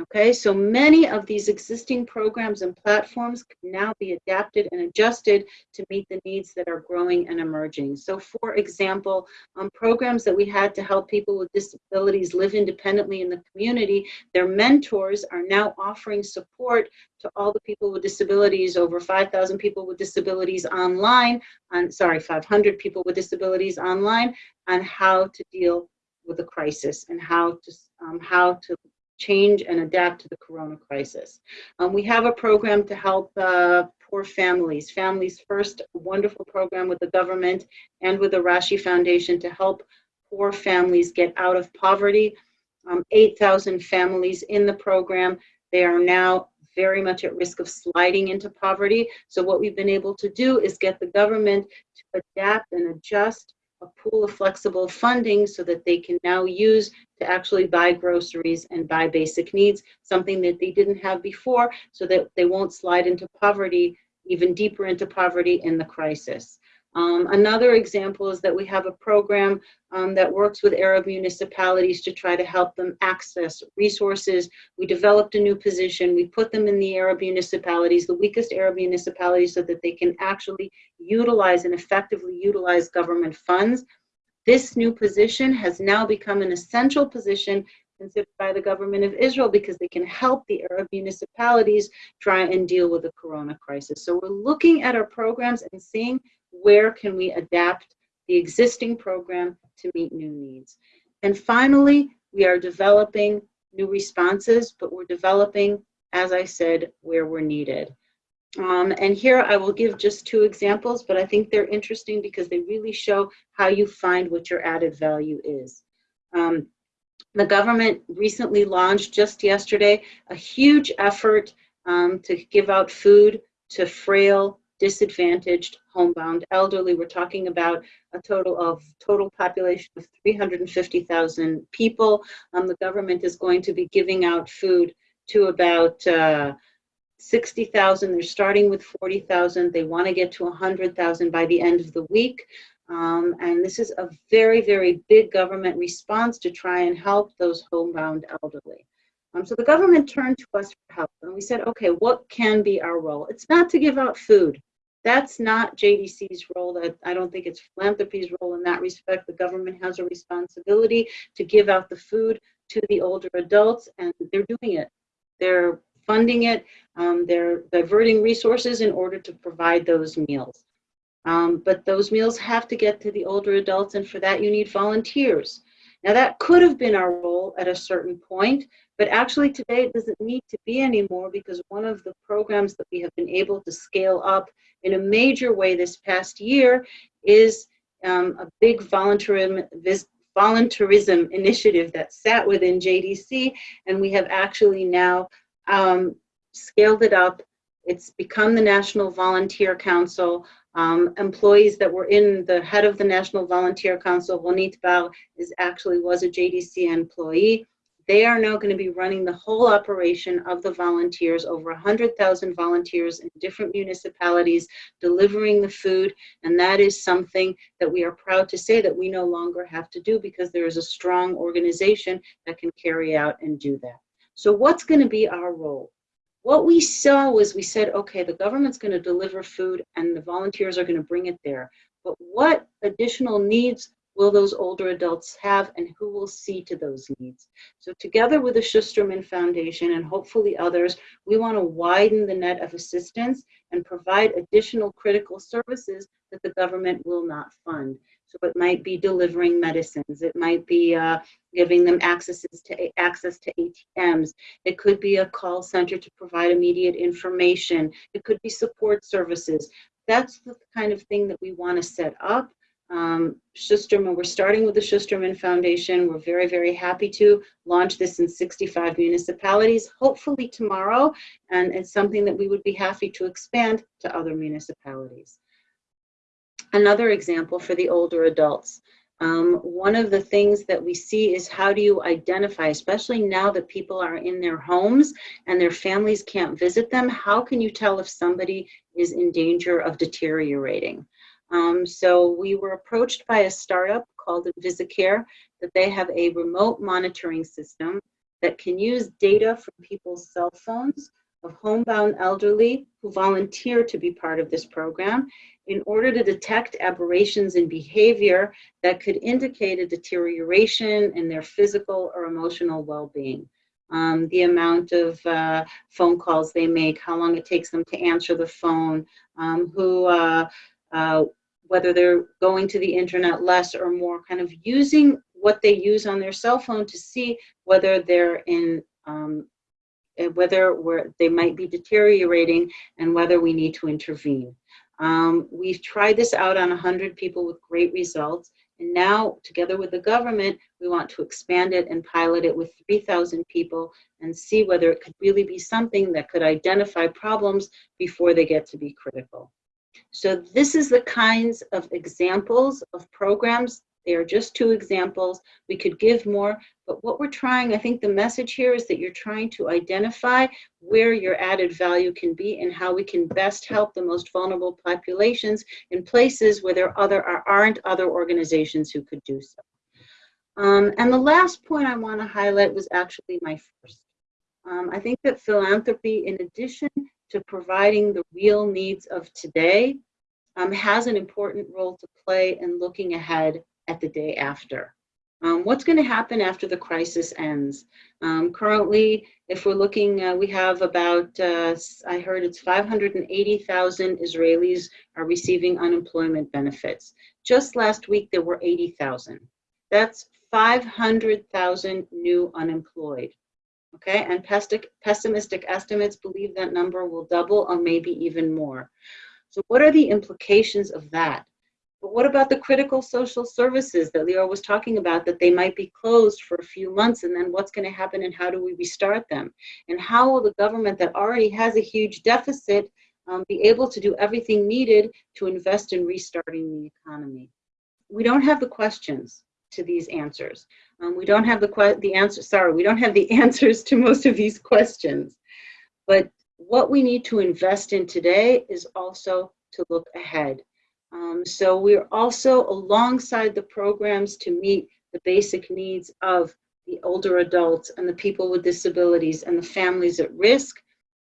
Speaker 6: Okay, so many of these existing programs and platforms can now be adapted and adjusted to meet the needs that are growing and emerging. So for example, um, programs that we had to help people with disabilities live independently in the community, their mentors are now offering support to all the people with disabilities, over 5,000 people with disabilities online, on, sorry, 500 people with disabilities online, on how to deal with the crisis and how to, um, how to change and adapt to the corona crisis. Um, we have a program to help uh, poor families. Families First, wonderful program with the government and with the Rashi Foundation to help poor families get out of poverty. Um, 8,000 families in the program. They are now very much at risk of sliding into poverty. So what we've been able to do is get the government to adapt and adjust a pool of flexible funding so that they can now use to actually buy groceries and buy basic needs, something that they didn't have before, so that they won't slide into poverty, even deeper into poverty in the crisis. Um, another example is that we have a program um, that works with Arab municipalities to try to help them access resources. We developed a new position. We put them in the Arab municipalities, the weakest Arab municipalities, so that they can actually utilize and effectively utilize government funds. This new position has now become an essential position considered by the government of Israel because they can help the Arab municipalities try and deal with the corona crisis. So we're looking at our programs and seeing where can we adapt the existing program to meet new needs. And finally, we are developing new responses, but we're developing, as I said, where we're needed. Um, and here I will give just two examples, but I think they're interesting because they really show how you find what your added value is. Um, the government recently launched just yesterday a huge effort um, to give out food to frail disadvantaged, homebound elderly. We're talking about a total of total population of 350,000 people. Um, the government is going to be giving out food to about uh, 60,000. They're starting with 40,000. They want to get to 100,000 by the end of the week. Um, and this is a very, very big government response to try and help those homebound elderly. Um, so the government turned to us for help and we said, okay, what can be our role? It's not to give out food. That's not JDC's role. That I don't think it's philanthropy's role in that respect. The government has a responsibility to give out the food to the older adults, and they're doing it. They're funding it. Um, they're diverting resources in order to provide those meals. Um, but those meals have to get to the older adults, and for that you need volunteers. Now that could have been our role at a certain point, but actually today it doesn't need to be anymore because one of the programs that we have been able to scale up in a major way this past year is um, a big volunteerism, volunteerism initiative that sat within JDC and we have actually now um, scaled it up. It's become the National Volunteer Council. Um, employees that were in the head of the National Volunteer Council, Ronit Bar, is actually was a JDC employee They are now going to be running the whole operation of the volunteers, over 100,000 volunteers in different municipalities delivering the food. And that is something that we are proud to say that we no longer have to do because there is a strong organization that can carry out and do that. So what's going to be our role? What we saw was we said, okay, the government's going to deliver food and the volunteers are going to bring it there. But what additional needs will those older adults have and who will see to those needs? So together with the Schusterman Foundation and hopefully others, we want to widen the net of assistance and provide additional critical services that the government will not fund. So it might be delivering medicines. It might be uh, giving them accesses to access to ATMs. It could be a call center to provide immediate information. It could be support services. That's the kind of thing that we want to set up. Um, Schusterman, we're starting with the Schusterman Foundation. We're very, very happy to launch this in 65 municipalities, hopefully tomorrow, and it's something that we would be happy to expand to other municipalities. Another example for the older adults. Um, one of the things that we see is how do you identify, especially now that people are in their homes and their families can't visit them, how can you tell if somebody is in danger of deteriorating? Um, so we were approached by a startup called VisiCare that they have a remote monitoring system that can use data from people's cell phones of homebound elderly who volunteer to be part of this program in order to detect aberrations in behavior that could indicate a deterioration in their physical or emotional well-being. Um, the amount of uh, phone calls they make, how long it takes them to answer the phone, um, who, uh, uh, whether they're going to the internet less or more, kind of using what they use on their cell phone to see whether they're in um, whether they might be deteriorating and whether we need to intervene. Um, we've tried this out on 100 people with great results. And now, together with the government, we want to expand it and pilot it with 3,000 people and see whether it could really be something that could identify problems before they get to be critical. So this is the kinds of examples of programs they are just two examples. We could give more, but what we're trying, I think the message here is that you're trying to identify where your added value can be and how we can best help the most vulnerable populations in places where there other, aren't other organizations who could do so. Um, and the last point I want to highlight was actually my first. Um, I think that philanthropy, in addition to providing the real needs of today, um, has an important role to play in looking ahead at the day after. Um, what's going to happen after the crisis ends? Um, currently, if we're looking, uh, we have about, uh, I heard it's 580,000 Israelis are receiving unemployment benefits. Just last week, there were 80,000. That's 500,000 new unemployed. Okay, and pessimistic estimates believe that number will double or maybe even more. So what are the implications of that? But what about the critical social services that Leo was talking about that they might be closed for a few months and then what's going to happen and how do we restart them? And how will the government that already has a huge deficit um, be able to do everything needed to invest in restarting the economy? We don't have the questions to these answers. Um, we don't have the, the answer, sorry, we don't have the answers to most of these questions. But what we need to invest in today is also to look ahead um, so we're also alongside the programs to meet the basic needs of the older adults and the people with disabilities and the families at risk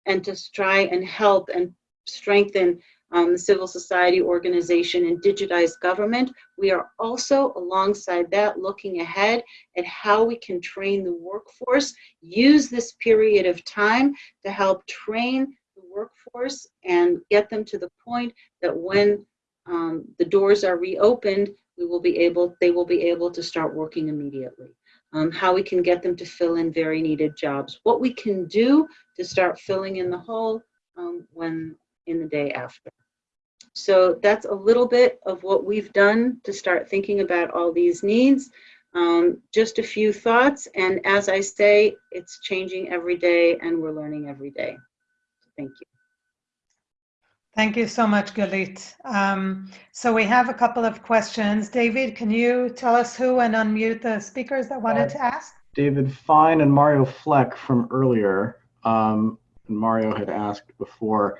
Speaker 6: and to try and help and strengthen um, the civil society organization and digitized government. We are also alongside that looking ahead at how we can train the workforce, use this period of time to help train the workforce and get them to the point that when um, the doors are reopened, we will be able, they will be able to start working immediately. Um, how we can get them to fill in very needed jobs. What we can do to start filling in the hole um, when in the day after. So that's a little bit of what we've done to start thinking about all these needs. Um, just a few thoughts, and as I say, it's changing every day and we're learning every day. Thank you.
Speaker 1: Thank you so much, Galit. Um, so we have a couple of questions. David, can you tell us who and unmute the speakers that wanted to ask?
Speaker 3: David Fine and Mario Fleck from earlier. Um, and Mario had asked before uh,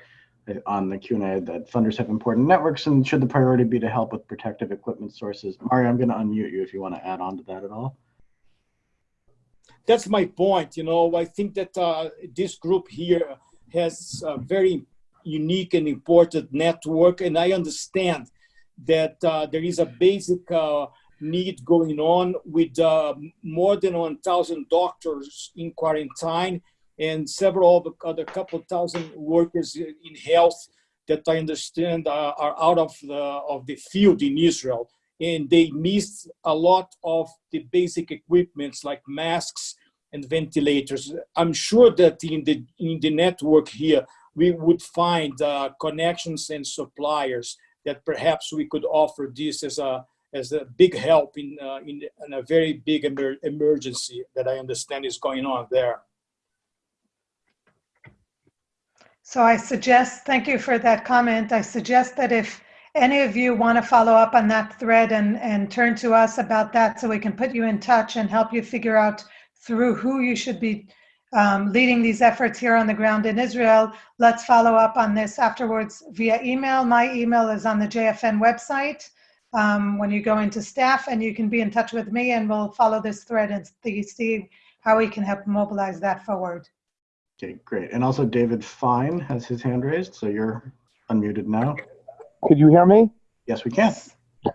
Speaker 3: on the Q&A that funders have important networks and should the priority be to help with protective equipment sources? Mario, I'm going to unmute you if you want to add on to that at all.
Speaker 7: That's my point. You know, I think that uh, this group here has a very unique and important network, and I understand that uh, there is a basic uh, need going on with uh, more than 1,000 doctors in quarantine and several other couple thousand workers in health that I understand are, are out of the, of the field in Israel. And they missed a lot of the basic equipments like masks and ventilators. I'm sure that in the, in the network here, we would find uh, connections and suppliers that perhaps we could offer this as a, as a big help in, uh, in, in, a very big emer emergency that I understand is going on there.
Speaker 1: So I suggest, thank you for that comment. I suggest that if any of you want to follow up on that thread and, and turn to us about that so we can put you in touch and help you figure out through who you should be um, leading these efforts here on the ground in Israel. Let's follow up on this afterwards via email. My email is on the JFN website um, when you go into staff and you can be in touch with me and we'll follow this thread and see how we can help mobilize that forward.
Speaker 3: Okay, great. And also David Fine has his hand raised, so you're unmuted now.
Speaker 8: Could you hear me?
Speaker 3: Yes, we can.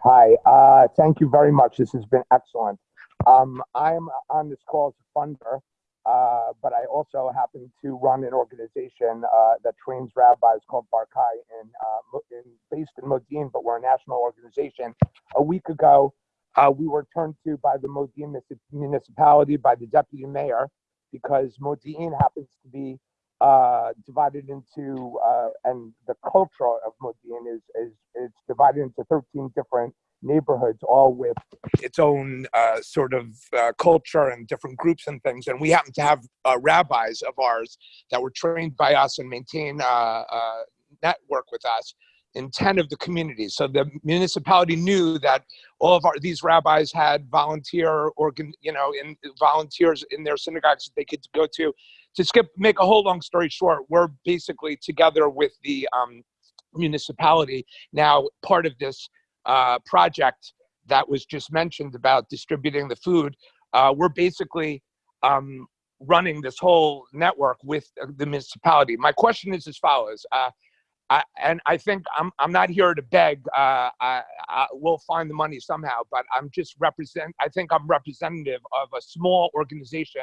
Speaker 8: Hi, uh, thank you very much. This has been excellent. Um, I'm on this call as a funder, uh, but I also happen to run an organization uh, that trains rabbis called Barkai, in, uh, in, based in Modi'in, but we're a national organization. A week ago, uh, we were turned to by the Modi'in municipality, by the deputy mayor, because Modi'in happens to be uh, divided into, uh, and the culture of Modi'in is, is it's divided into 13 different neighborhoods, all with its own uh, sort of uh, culture and different groups and things. And we happen to have uh, rabbis of ours that were trained by us and maintain a uh, network with us in 10 of the communities. So the municipality knew that all of our, these rabbis had volunteer organ, you know, in volunteers in their synagogues that they could go to. To skip, make a whole long story short, we're basically together with the um, municipality now part of this uh, project that was just mentioned about distributing the food. Uh, we're basically um, running this whole network with the municipality. My question is as follows. Uh, I, and I think I'm, I'm not here to beg. Uh, I, I, we'll find the money somehow, but I'm just represent. I think I'm representative of a small organization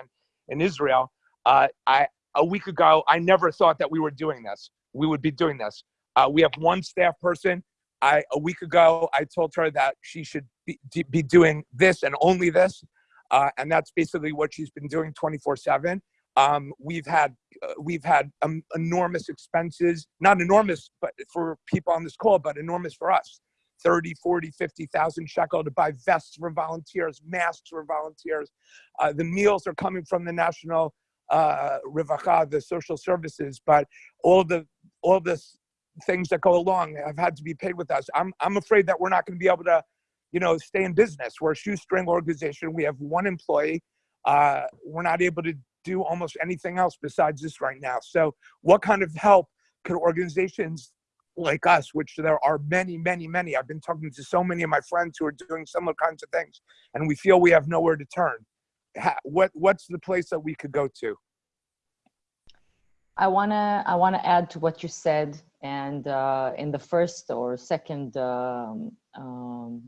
Speaker 8: in Israel. Uh, I a week ago, I never thought that we were doing this. We would be doing this. Uh, we have one staff person. I a week ago, I told her that she should be, be doing this and only this, uh, and that's basically what she's been doing 24/7. Um, we've had uh, we've had um, enormous expenses, not enormous, but for people on this call, but enormous for us. 30, 40, 50,000 shekel to buy vests for volunteers, masks for volunteers. Uh, the meals are coming from the national uh, the social services, but all the all the things that go along have had to be paid with us. I'm I'm afraid that we're not going to be able to, you know, stay in business. We're a shoestring organization. We have one employee. Uh, we're not able to do almost anything else besides this right now. So what kind of help could organizations like us, which there are many, many, many, I've been talking to so many of my friends who are doing similar kinds of things, and we feel we have nowhere to turn. What, what's the place that we could go to?
Speaker 2: I wanna I wanna add to what you said, and uh, in the first or second um, um,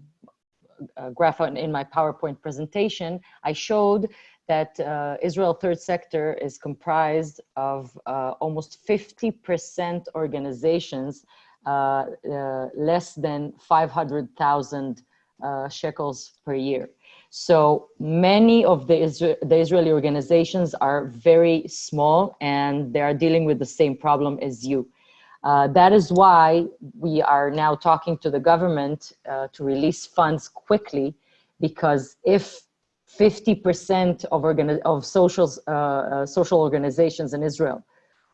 Speaker 2: uh, graph in my PowerPoint presentation, I showed that uh, Israel Third Sector is comprised of uh, almost 50% organizations uh, uh, less than 500,000 uh, shekels per year. So many of the, Isra the Israeli organizations are very small and they are dealing with the same problem as you. Uh, that is why we are now talking to the government uh, to release funds quickly because if 50% of, of socials, uh, uh, social organizations in Israel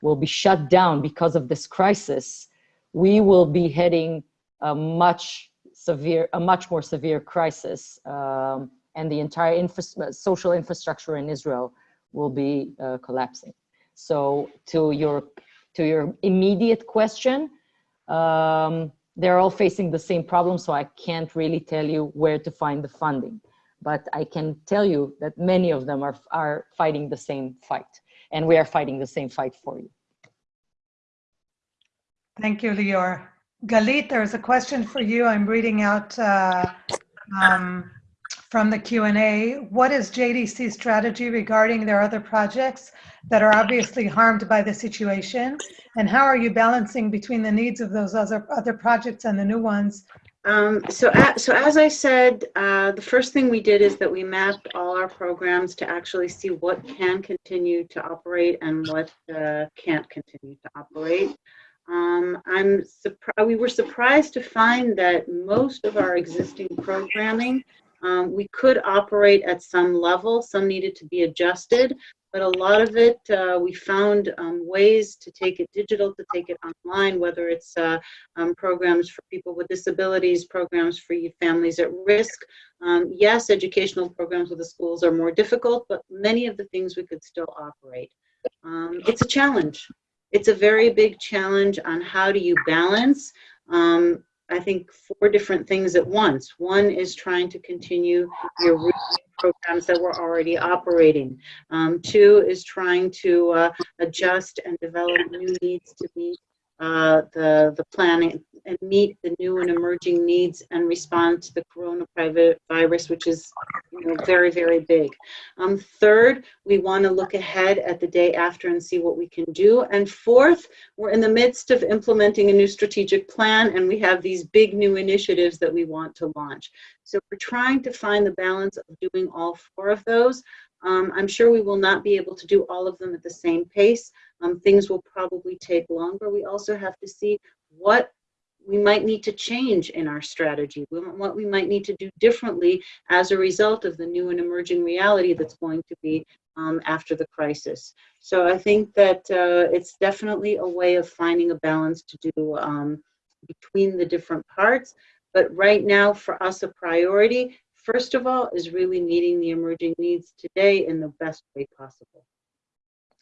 Speaker 2: will be shut down because of this crisis, we will be heading a much severe, a much more severe crisis. Um, and the entire infra- social infrastructure in Israel will be uh, collapsing. So to your to your immediate question, um, they're all facing the same problem. So I can't really tell you where to find the funding, but I can tell you that many of them are are fighting the same fight, and we are fighting the same fight for you.
Speaker 1: Thank you, Lior. Galit, there's a question for you. I'm reading out uh, um, from the Q&A. What is JDC's strategy regarding their other projects that are obviously harmed by the situation? And how are you balancing between the needs of those other, other projects and the new ones?
Speaker 6: Um, so, so as I said, uh, the first thing we did is that we mapped all our programs to actually see what can continue to operate and what uh, can't continue to operate. Um, I'm. We were surprised to find that most of our existing programming um, we could operate at some level. Some needed to be adjusted, but a lot of it uh, we found um, ways to take it digital, to take it online. Whether it's uh, um, programs for people with disabilities, programs for families at risk. Um, yes, educational programs with the schools are more difficult, but many of the things we could still operate. Um, it's a challenge it's a very big challenge on how do you balance um, I think four different things at once. One is trying to continue your programs that were already operating. Um, two is trying to uh, adjust and develop new needs to meet uh, the, the planning and meet the new and emerging needs and respond to the coronavirus, which is know, very, very big. Um, third, we want to look ahead at the day after and see what we can do. And fourth, we're in the midst of implementing a new strategic plan and we have these big new initiatives that we want to launch. So we're trying to find the balance of doing all four of those. Um, I'm sure we will not be able to do all of them at the same pace. Um, things will probably take longer. We also have to see what we might need to change in our strategy, what we might need to do differently as a result of the new and emerging reality that's going to be um, after the crisis. So I think that uh, it's definitely a way of finding a balance to do um, between the different parts. But right now, for us, a priority, first of all, is really meeting the emerging needs today in the best way possible.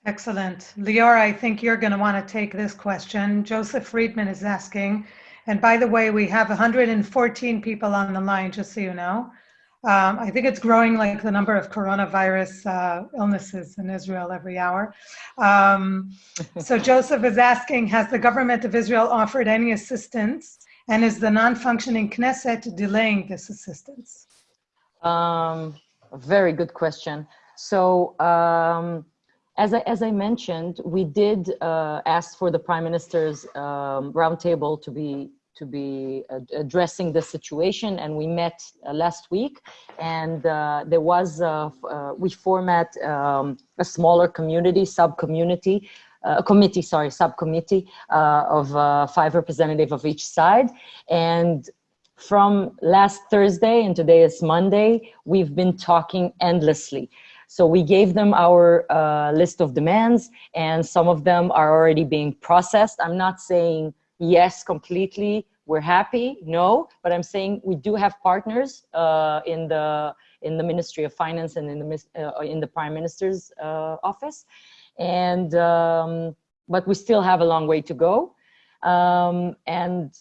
Speaker 1: Excellent. Lior, I think you're going to want to take this question. Joseph Friedman is asking, and by the way, we have 114 people on the line, just so you know. Um, I think it's growing like the number of coronavirus uh, illnesses in Israel every hour. Um, so Joseph is asking, has the government of Israel offered any assistance? And is the non-functioning Knesset delaying this assistance?
Speaker 2: Um, very good question. So um, as I, as I mentioned, we did uh, ask for the Prime Minister's um, roundtable to be to be addressing the situation, and we met uh, last week, and uh, there was uh, uh, we format um, a smaller community sub-community. Uh, a committee, sorry, subcommittee of five representatives of each side, and from last Thursday and today is Monday, we've been talking endlessly. So we gave them our uh, list of demands and some of them are already being processed. I'm not saying yes completely, we're happy, no, but I'm saying we do have partners uh, in the in the Ministry of Finance and in the uh, in the Prime Minister's uh, office, and um, but we still have a long way to go. Um, and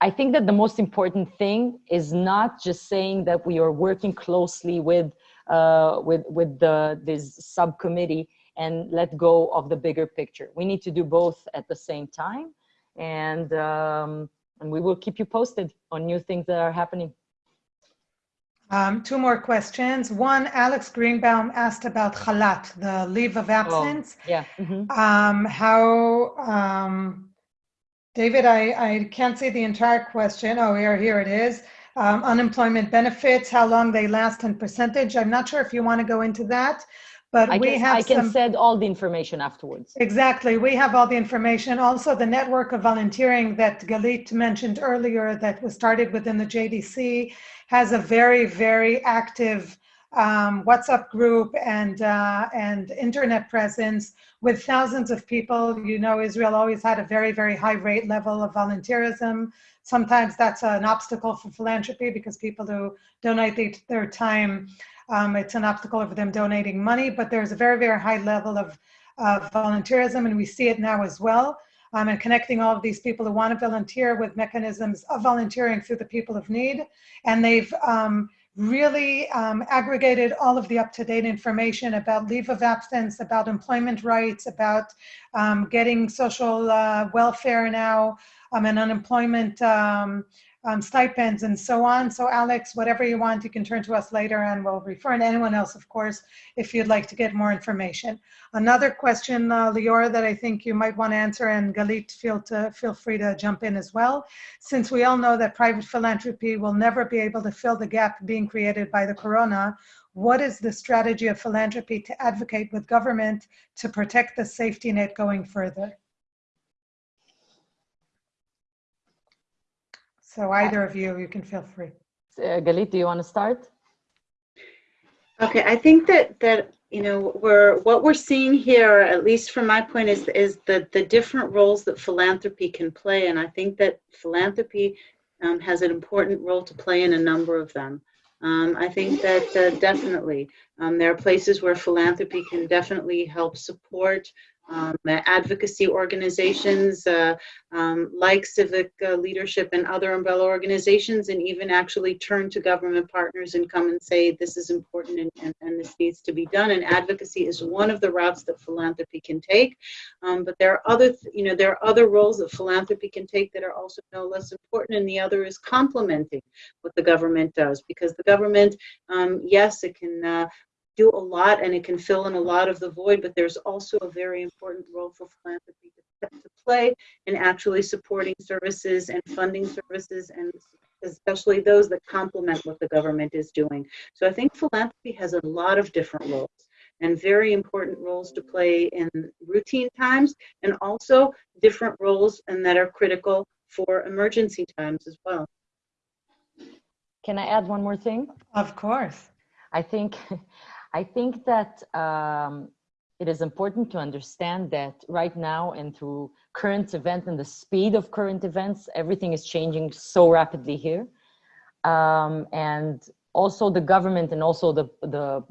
Speaker 2: I think that the most important thing is not just saying that we are working closely with uh, with with the this subcommittee and let go of the bigger picture. We need to do both at the same time, and um, and we will keep you posted on new things that are happening.
Speaker 1: Um, two more questions. One, Alex Greenbaum asked about chalat, the leave of absence.
Speaker 2: Oh, yeah. Mm -hmm.
Speaker 1: um, how, um, David, I, I can't see the entire question. Oh, here, here it is um, unemployment benefits, how long they last and percentage. I'm not sure if you want to go into that, but
Speaker 2: I
Speaker 1: we
Speaker 2: can,
Speaker 1: have
Speaker 2: I can
Speaker 1: some,
Speaker 2: send all the information afterwards.
Speaker 1: Exactly. We have all the information. Also, the network of volunteering that Galit mentioned earlier that was started within the JDC has a very, very active um, WhatsApp group and uh, and internet presence with thousands of people. You know, Israel always had a very very high rate level of volunteerism. Sometimes that's an obstacle for philanthropy because people who donate their time, um, it's an obstacle for them donating money. But there's a very very high level of of volunteerism, and we see it now as well. Um, and connecting all of these people who want to volunteer with mechanisms of volunteering through the people of need, and they've um, really um, aggregated all of the up-to-date information about leave of absence, about employment rights, about um, getting social uh, welfare now, um, and unemployment um, um, stipends and so on. So Alex, whatever you want, you can turn to us later and we'll refer, and anyone else, of course, if you'd like to get more information. Another question, uh, Lior, that I think you might want to answer, and Galit, feel, to, feel free to jump in as well. Since we all know that private philanthropy will never be able to fill the gap being created by the corona, what is the strategy of philanthropy to advocate with government to protect the safety net going further? So either of you, you can feel free.
Speaker 2: Uh, Galit, do you want to start?
Speaker 6: Okay, I think that that you know we're what we're seeing here, at least from my point, is is the the different roles that philanthropy can play, and I think that philanthropy um, has an important role to play in a number of them. Um, I think that uh, definitely um, there are places where philanthropy can definitely help support um, advocacy organizations uh, um, like civic uh, leadership and other umbrella organizations, and even actually turn to government partners and come and say, this is important and, and, and this needs to be done. And advocacy is one of the routes that philanthropy can take. Um, but there are other, you know, there are other roles that philanthropy can take that are also no less important. And the other is complementing what the government does, because the government, um, yes, it can uh, do a lot and it can fill in a lot of the void, but there's also a very important role for philanthropy to, to play in actually supporting services and funding services and especially those that complement what the government is doing. So I think philanthropy has a lot of different roles and very important roles to play in routine times and also different roles and that are critical for emergency times as well.
Speaker 2: Can I add one more thing?
Speaker 1: Of course.
Speaker 2: I think I think that um, it is important to understand that right now and through current events and the speed of current events, everything is changing so rapidly here. Um, and also the government and also the, the,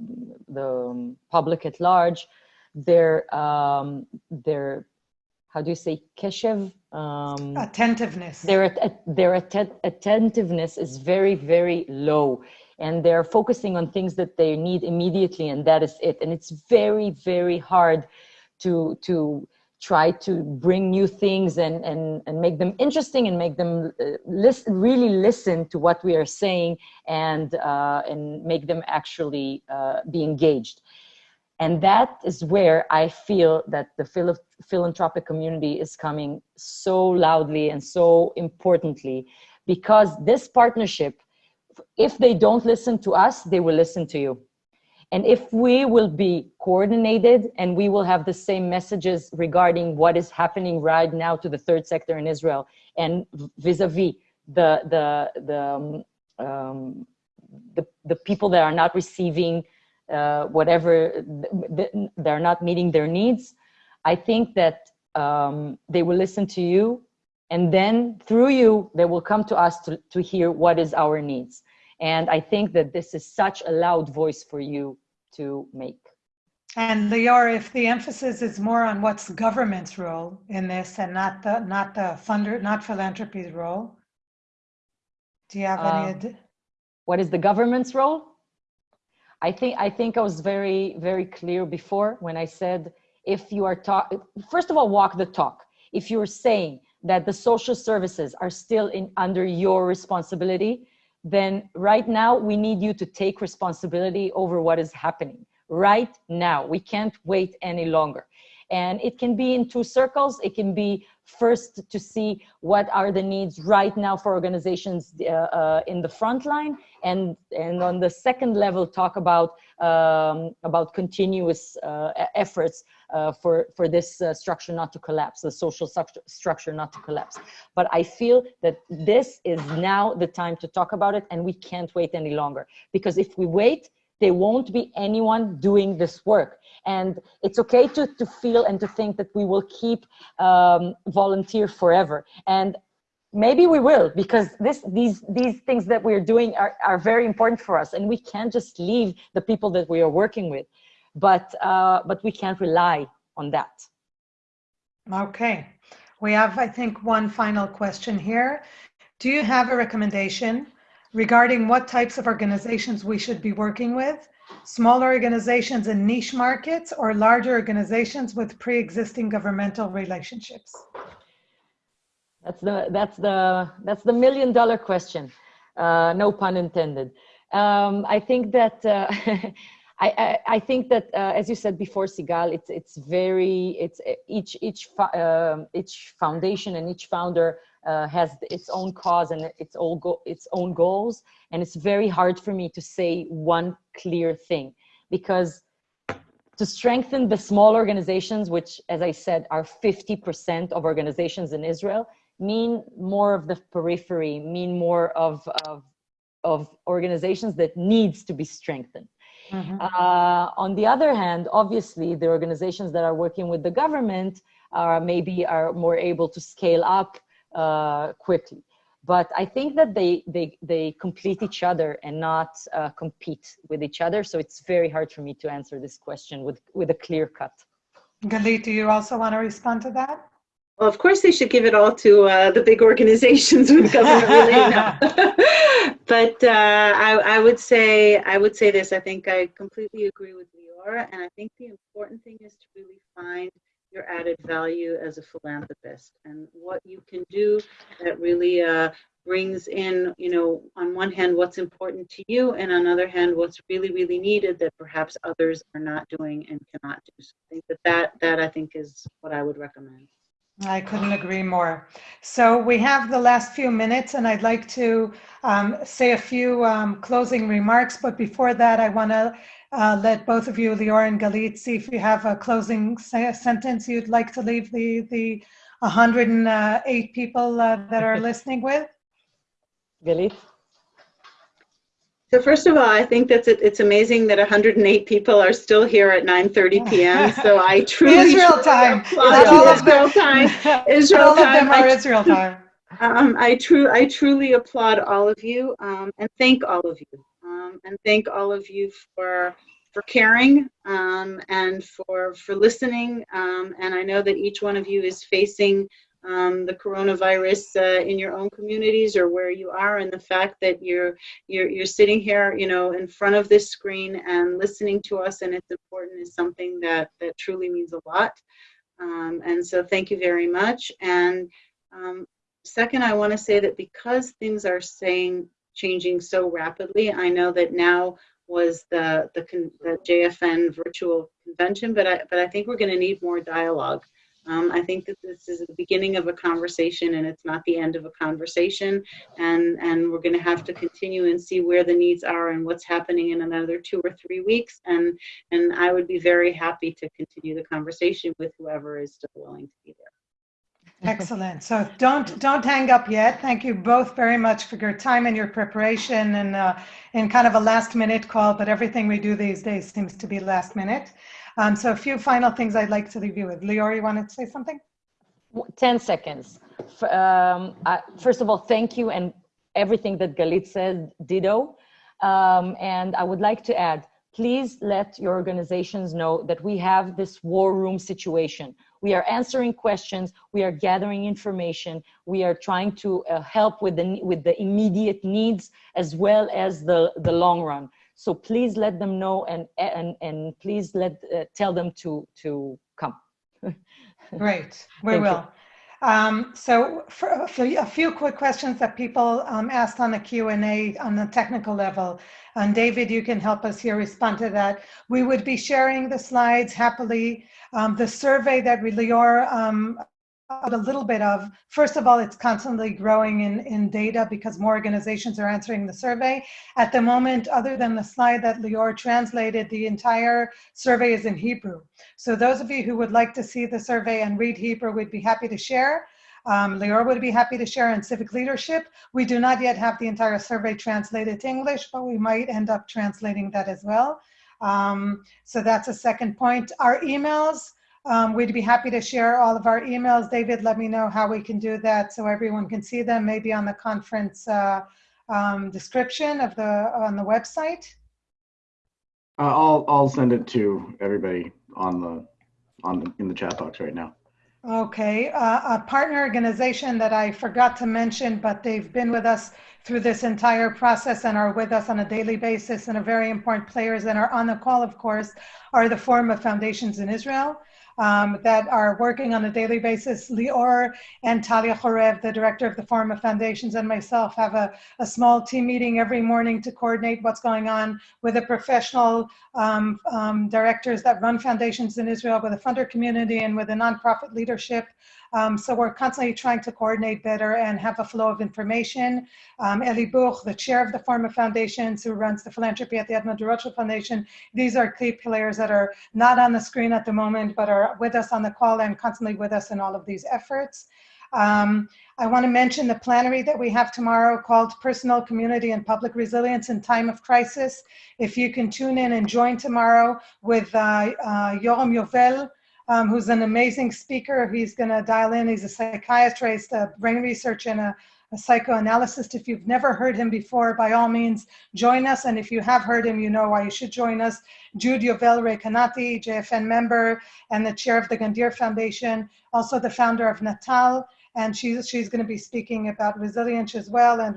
Speaker 2: the public at large, their, um, their how do you say keshev? Um,
Speaker 1: attentiveness.
Speaker 2: their their att attentiveness is very very low and they're focusing on things that they need immediately and that is it. And it's very very hard to to try to bring new things and and and make them interesting and make them uh, listen really listen to what we are saying and uh, and make them actually uh, be engaged. And that is where I feel that the phil philanthropic community is coming so loudly and so importantly because this partnership if they don't listen to us, they will listen to you. And if we will be coordinated and we will have the same messages regarding what is happening right now to the third sector in Israel and vis-a-vis -vis the, the, the, um, um, the, the, people that are not receiving uh, whatever, they're not meeting their needs, I think that um, they will listen to you and then through you, they will come to us to, to hear what is our needs. And I think that this is such a loud voice for you to make.
Speaker 1: And Lior, if the emphasis is more on what's government's role in this and not the not the funder, not philanthropy's role, do you have any?
Speaker 2: Um, what is the government's role? I think I think I was very very clear before when I said if you are talk first of all walk the talk. If you're saying that the social services are still in under your responsibility, then right now we need you to take responsibility over what is happening right now. We can't wait any longer. And it can be in two circles. It can be first to see what are the needs right now for organizations uh, uh, in the front line. And, and on the second level, talk about, um, about continuous uh, efforts uh, for, for this uh, structure not to collapse, the social structure not to collapse. But I feel that this is now the time to talk about it and we can't wait any longer. Because if we wait, there won't be anyone doing this work. And it's okay to, to feel and to think that we will keep um, volunteer forever. And maybe we will because this these these things that we're doing are, are very important for us and we can't just leave the people that we are working with but uh, but we can't rely on that
Speaker 1: Okay, we have, I think, one final question here. Do you have a recommendation regarding what types of organizations we should be working with? Smaller organizations in niche markets or larger organizations with pre-existing governmental relationships?
Speaker 2: That's the that's the that's the million dollar question. Uh, no pun intended. Um, i think that uh, I, I, I think that uh, as you said before sigal it's it's very it's each each um, each foundation and each founder uh, has its own cause and its own go its own goals. And it's very hard for me to say one clear thing because to strengthen the small organizations which as i said are 50% of organizations in israel mean more of the periphery, mean more of, of, of organizations that needs to be strengthened.
Speaker 1: Mhm.
Speaker 2: Uh, on the other hand, obviously, the organizations that are working with the government are maybe are more able to scale up uh, quickly. But I think that they, they, they complete each other and not uh, compete with each other. So it's very hard for me to answer this question with, with a clear cut.
Speaker 1: Galit, do you also want to respond to that?
Speaker 6: Well, of course, they should give it all to uh, the big organizations with government related. but uh, I, I would say I would say this. I think I completely agree with Lior, and I think the important thing is to really find your added value as a philanthropist and what you can do that really uh, brings in, you know, on one hand what's important to you, and on the other hand what's really really needed that perhaps others are not doing and cannot do. So I think that that that I think is what I would recommend.
Speaker 1: I couldn't agree more. So we have the last few minutes and I'd like to um, say a few um, closing remarks. But before that, I want to uh, let both of you, Lior and Galit, see if you have a closing se- sentence you'd like to leave the, the 108 people uh, that are listening with.
Speaker 2: Galit?
Speaker 6: So first of all, I think that's it, it's amazing that 108 people are still here at 9:30 p.m. So I truly
Speaker 1: Israel time.
Speaker 6: applaud
Speaker 1: all of
Speaker 6: Israel time. Israel
Speaker 1: all of
Speaker 6: time.
Speaker 1: them are
Speaker 6: I-
Speaker 1: Israel time.
Speaker 6: Um, I true I truly applaud all of you um, and thank all of you um, and thank all of you for for caring um, and for for listening. Um, and I know that each one of you is facing um, the coronavirus uh, in your own communities or where you are, and the fact that you're you're you're sitting here, you know, in front of this screen and listening to us, and it's important is something that that truly means a lot. Um, and so, thank you very much. And um, second, I want to say that because things are saying changing so rapidly, I know that now was the the, the JFN virtual convention, but I but I think we're going to need more dialogue. Um, I think that this is the beginning of a conversation, and it's not the end of a conversation. And and we're going to have to continue and see where the needs are and what's happening in another two or three weeks. And and I would be very happy to continue the conversation with whoever is still willing to be there.
Speaker 1: Excellent. So don't don't hang up yet. Thank you both very much for your time and your preparation and uh, in kind of a last minute call, but everything we do these days seems to be last minute. Um, so a few final things I'd like to leave you with. Lior, you wanted to say something?
Speaker 2: 10 seconds. Um, I, first of all, thank you and everything that Galit said, ditto. Um, and I would like to add, please let your organizations know that we have this war room situation. We are answering questions, we are gathering information, we are trying to uh, help with the, with the immediate needs as well as the, the long run. So please let them know and, and, and please let, uh, tell them to, to come.
Speaker 1: Great, we will. Um, so for, for a few quick questions that people um, asked on the Q&A on the technical level, and David, you can help us here respond to that. We would be sharing the slides happily. Um, the survey that we, Lior, um, a little bit of, first of all, it's constantly growing in, in data because more organizations are answering the survey. At the moment, other than the slide that Lior translated, the entire survey is in Hebrew. So those of you who would like to see the survey and read Hebrew, we'd be happy to share. Um, Lior would be happy to share in civic leadership. We do not yet have the entire survey translated to English, but we might end up translating that as well. Um, so that's a second point. Our emails, um, we'd be happy to share all of our emails. David, let me know how we can do that so everyone can see them, maybe on the conference uh, um, description of the on the website.
Speaker 3: Uh, I'll I'll send it to everybody on the on the, in the chat box right now.
Speaker 1: Okay, uh, a partner organization that I forgot to mention, but they've been with us through this entire process and are with us on a daily basis and are very important players and are on the call, of course, are the Forum of Foundations in Israel um, that are working on a daily basis. Lior and Talia Chorev, the director of the Forum of Foundations, and myself have a, a small team meeting every morning to coordinate what's going on with the professional um, um, directors that run foundations in Israel, with the funder community, and with the nonprofit leadership. Um, so we're constantly trying to coordinate better and have a flow of information. Um, Eli Buch, the chair of the of Foundations, who runs the philanthropy at the Edmond de Foundation, these are key players that are not on the screen at the moment, but are with us on the call and constantly with us in all of these efforts. Um, I want to mention the plenary that we have tomorrow called Personal, Community, and Public Resilience in Time of Crisis. If you can tune in and join tomorrow with uh, uh, Yoram Yovel, um, who's an amazing speaker. He's going to dial in. He's a psychiatrist, a brain researcher, and a, a psychoanalyst. If you've never heard him before, by all means, join us. And if you have heard him, you know why you should join us. Jude Yovel Recanati, JFN member and the chair of the Gandyr Foundation, also the founder of Natal. And she's, she's going to be speaking about resilience as well, and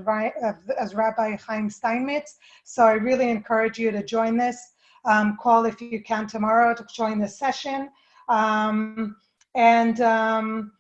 Speaker 1: as Rabbi Chaim Steinmetz. So I really encourage you to join this. Um, call if you can tomorrow to join this session. Um, and um,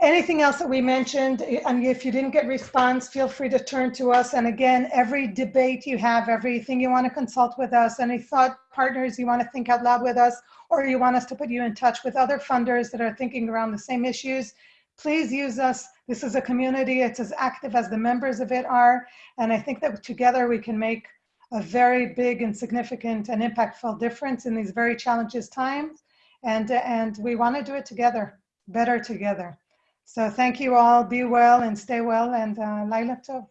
Speaker 1: anything else that we mentioned, and if you didn't get response, feel free to turn to us. And again, every debate you have, everything you want to consult with us, any thought partners you want to think out loud with us, or you want us to put you in touch with other funders that are thinking around the same issues, please use us. This is a community, it's as active as the members of it are. And I think that together we can make a very big and significant and impactful difference in these very challenges times and and we want to do it together, better together. So thank you all. Be well and stay well, and uh, Laila Tov.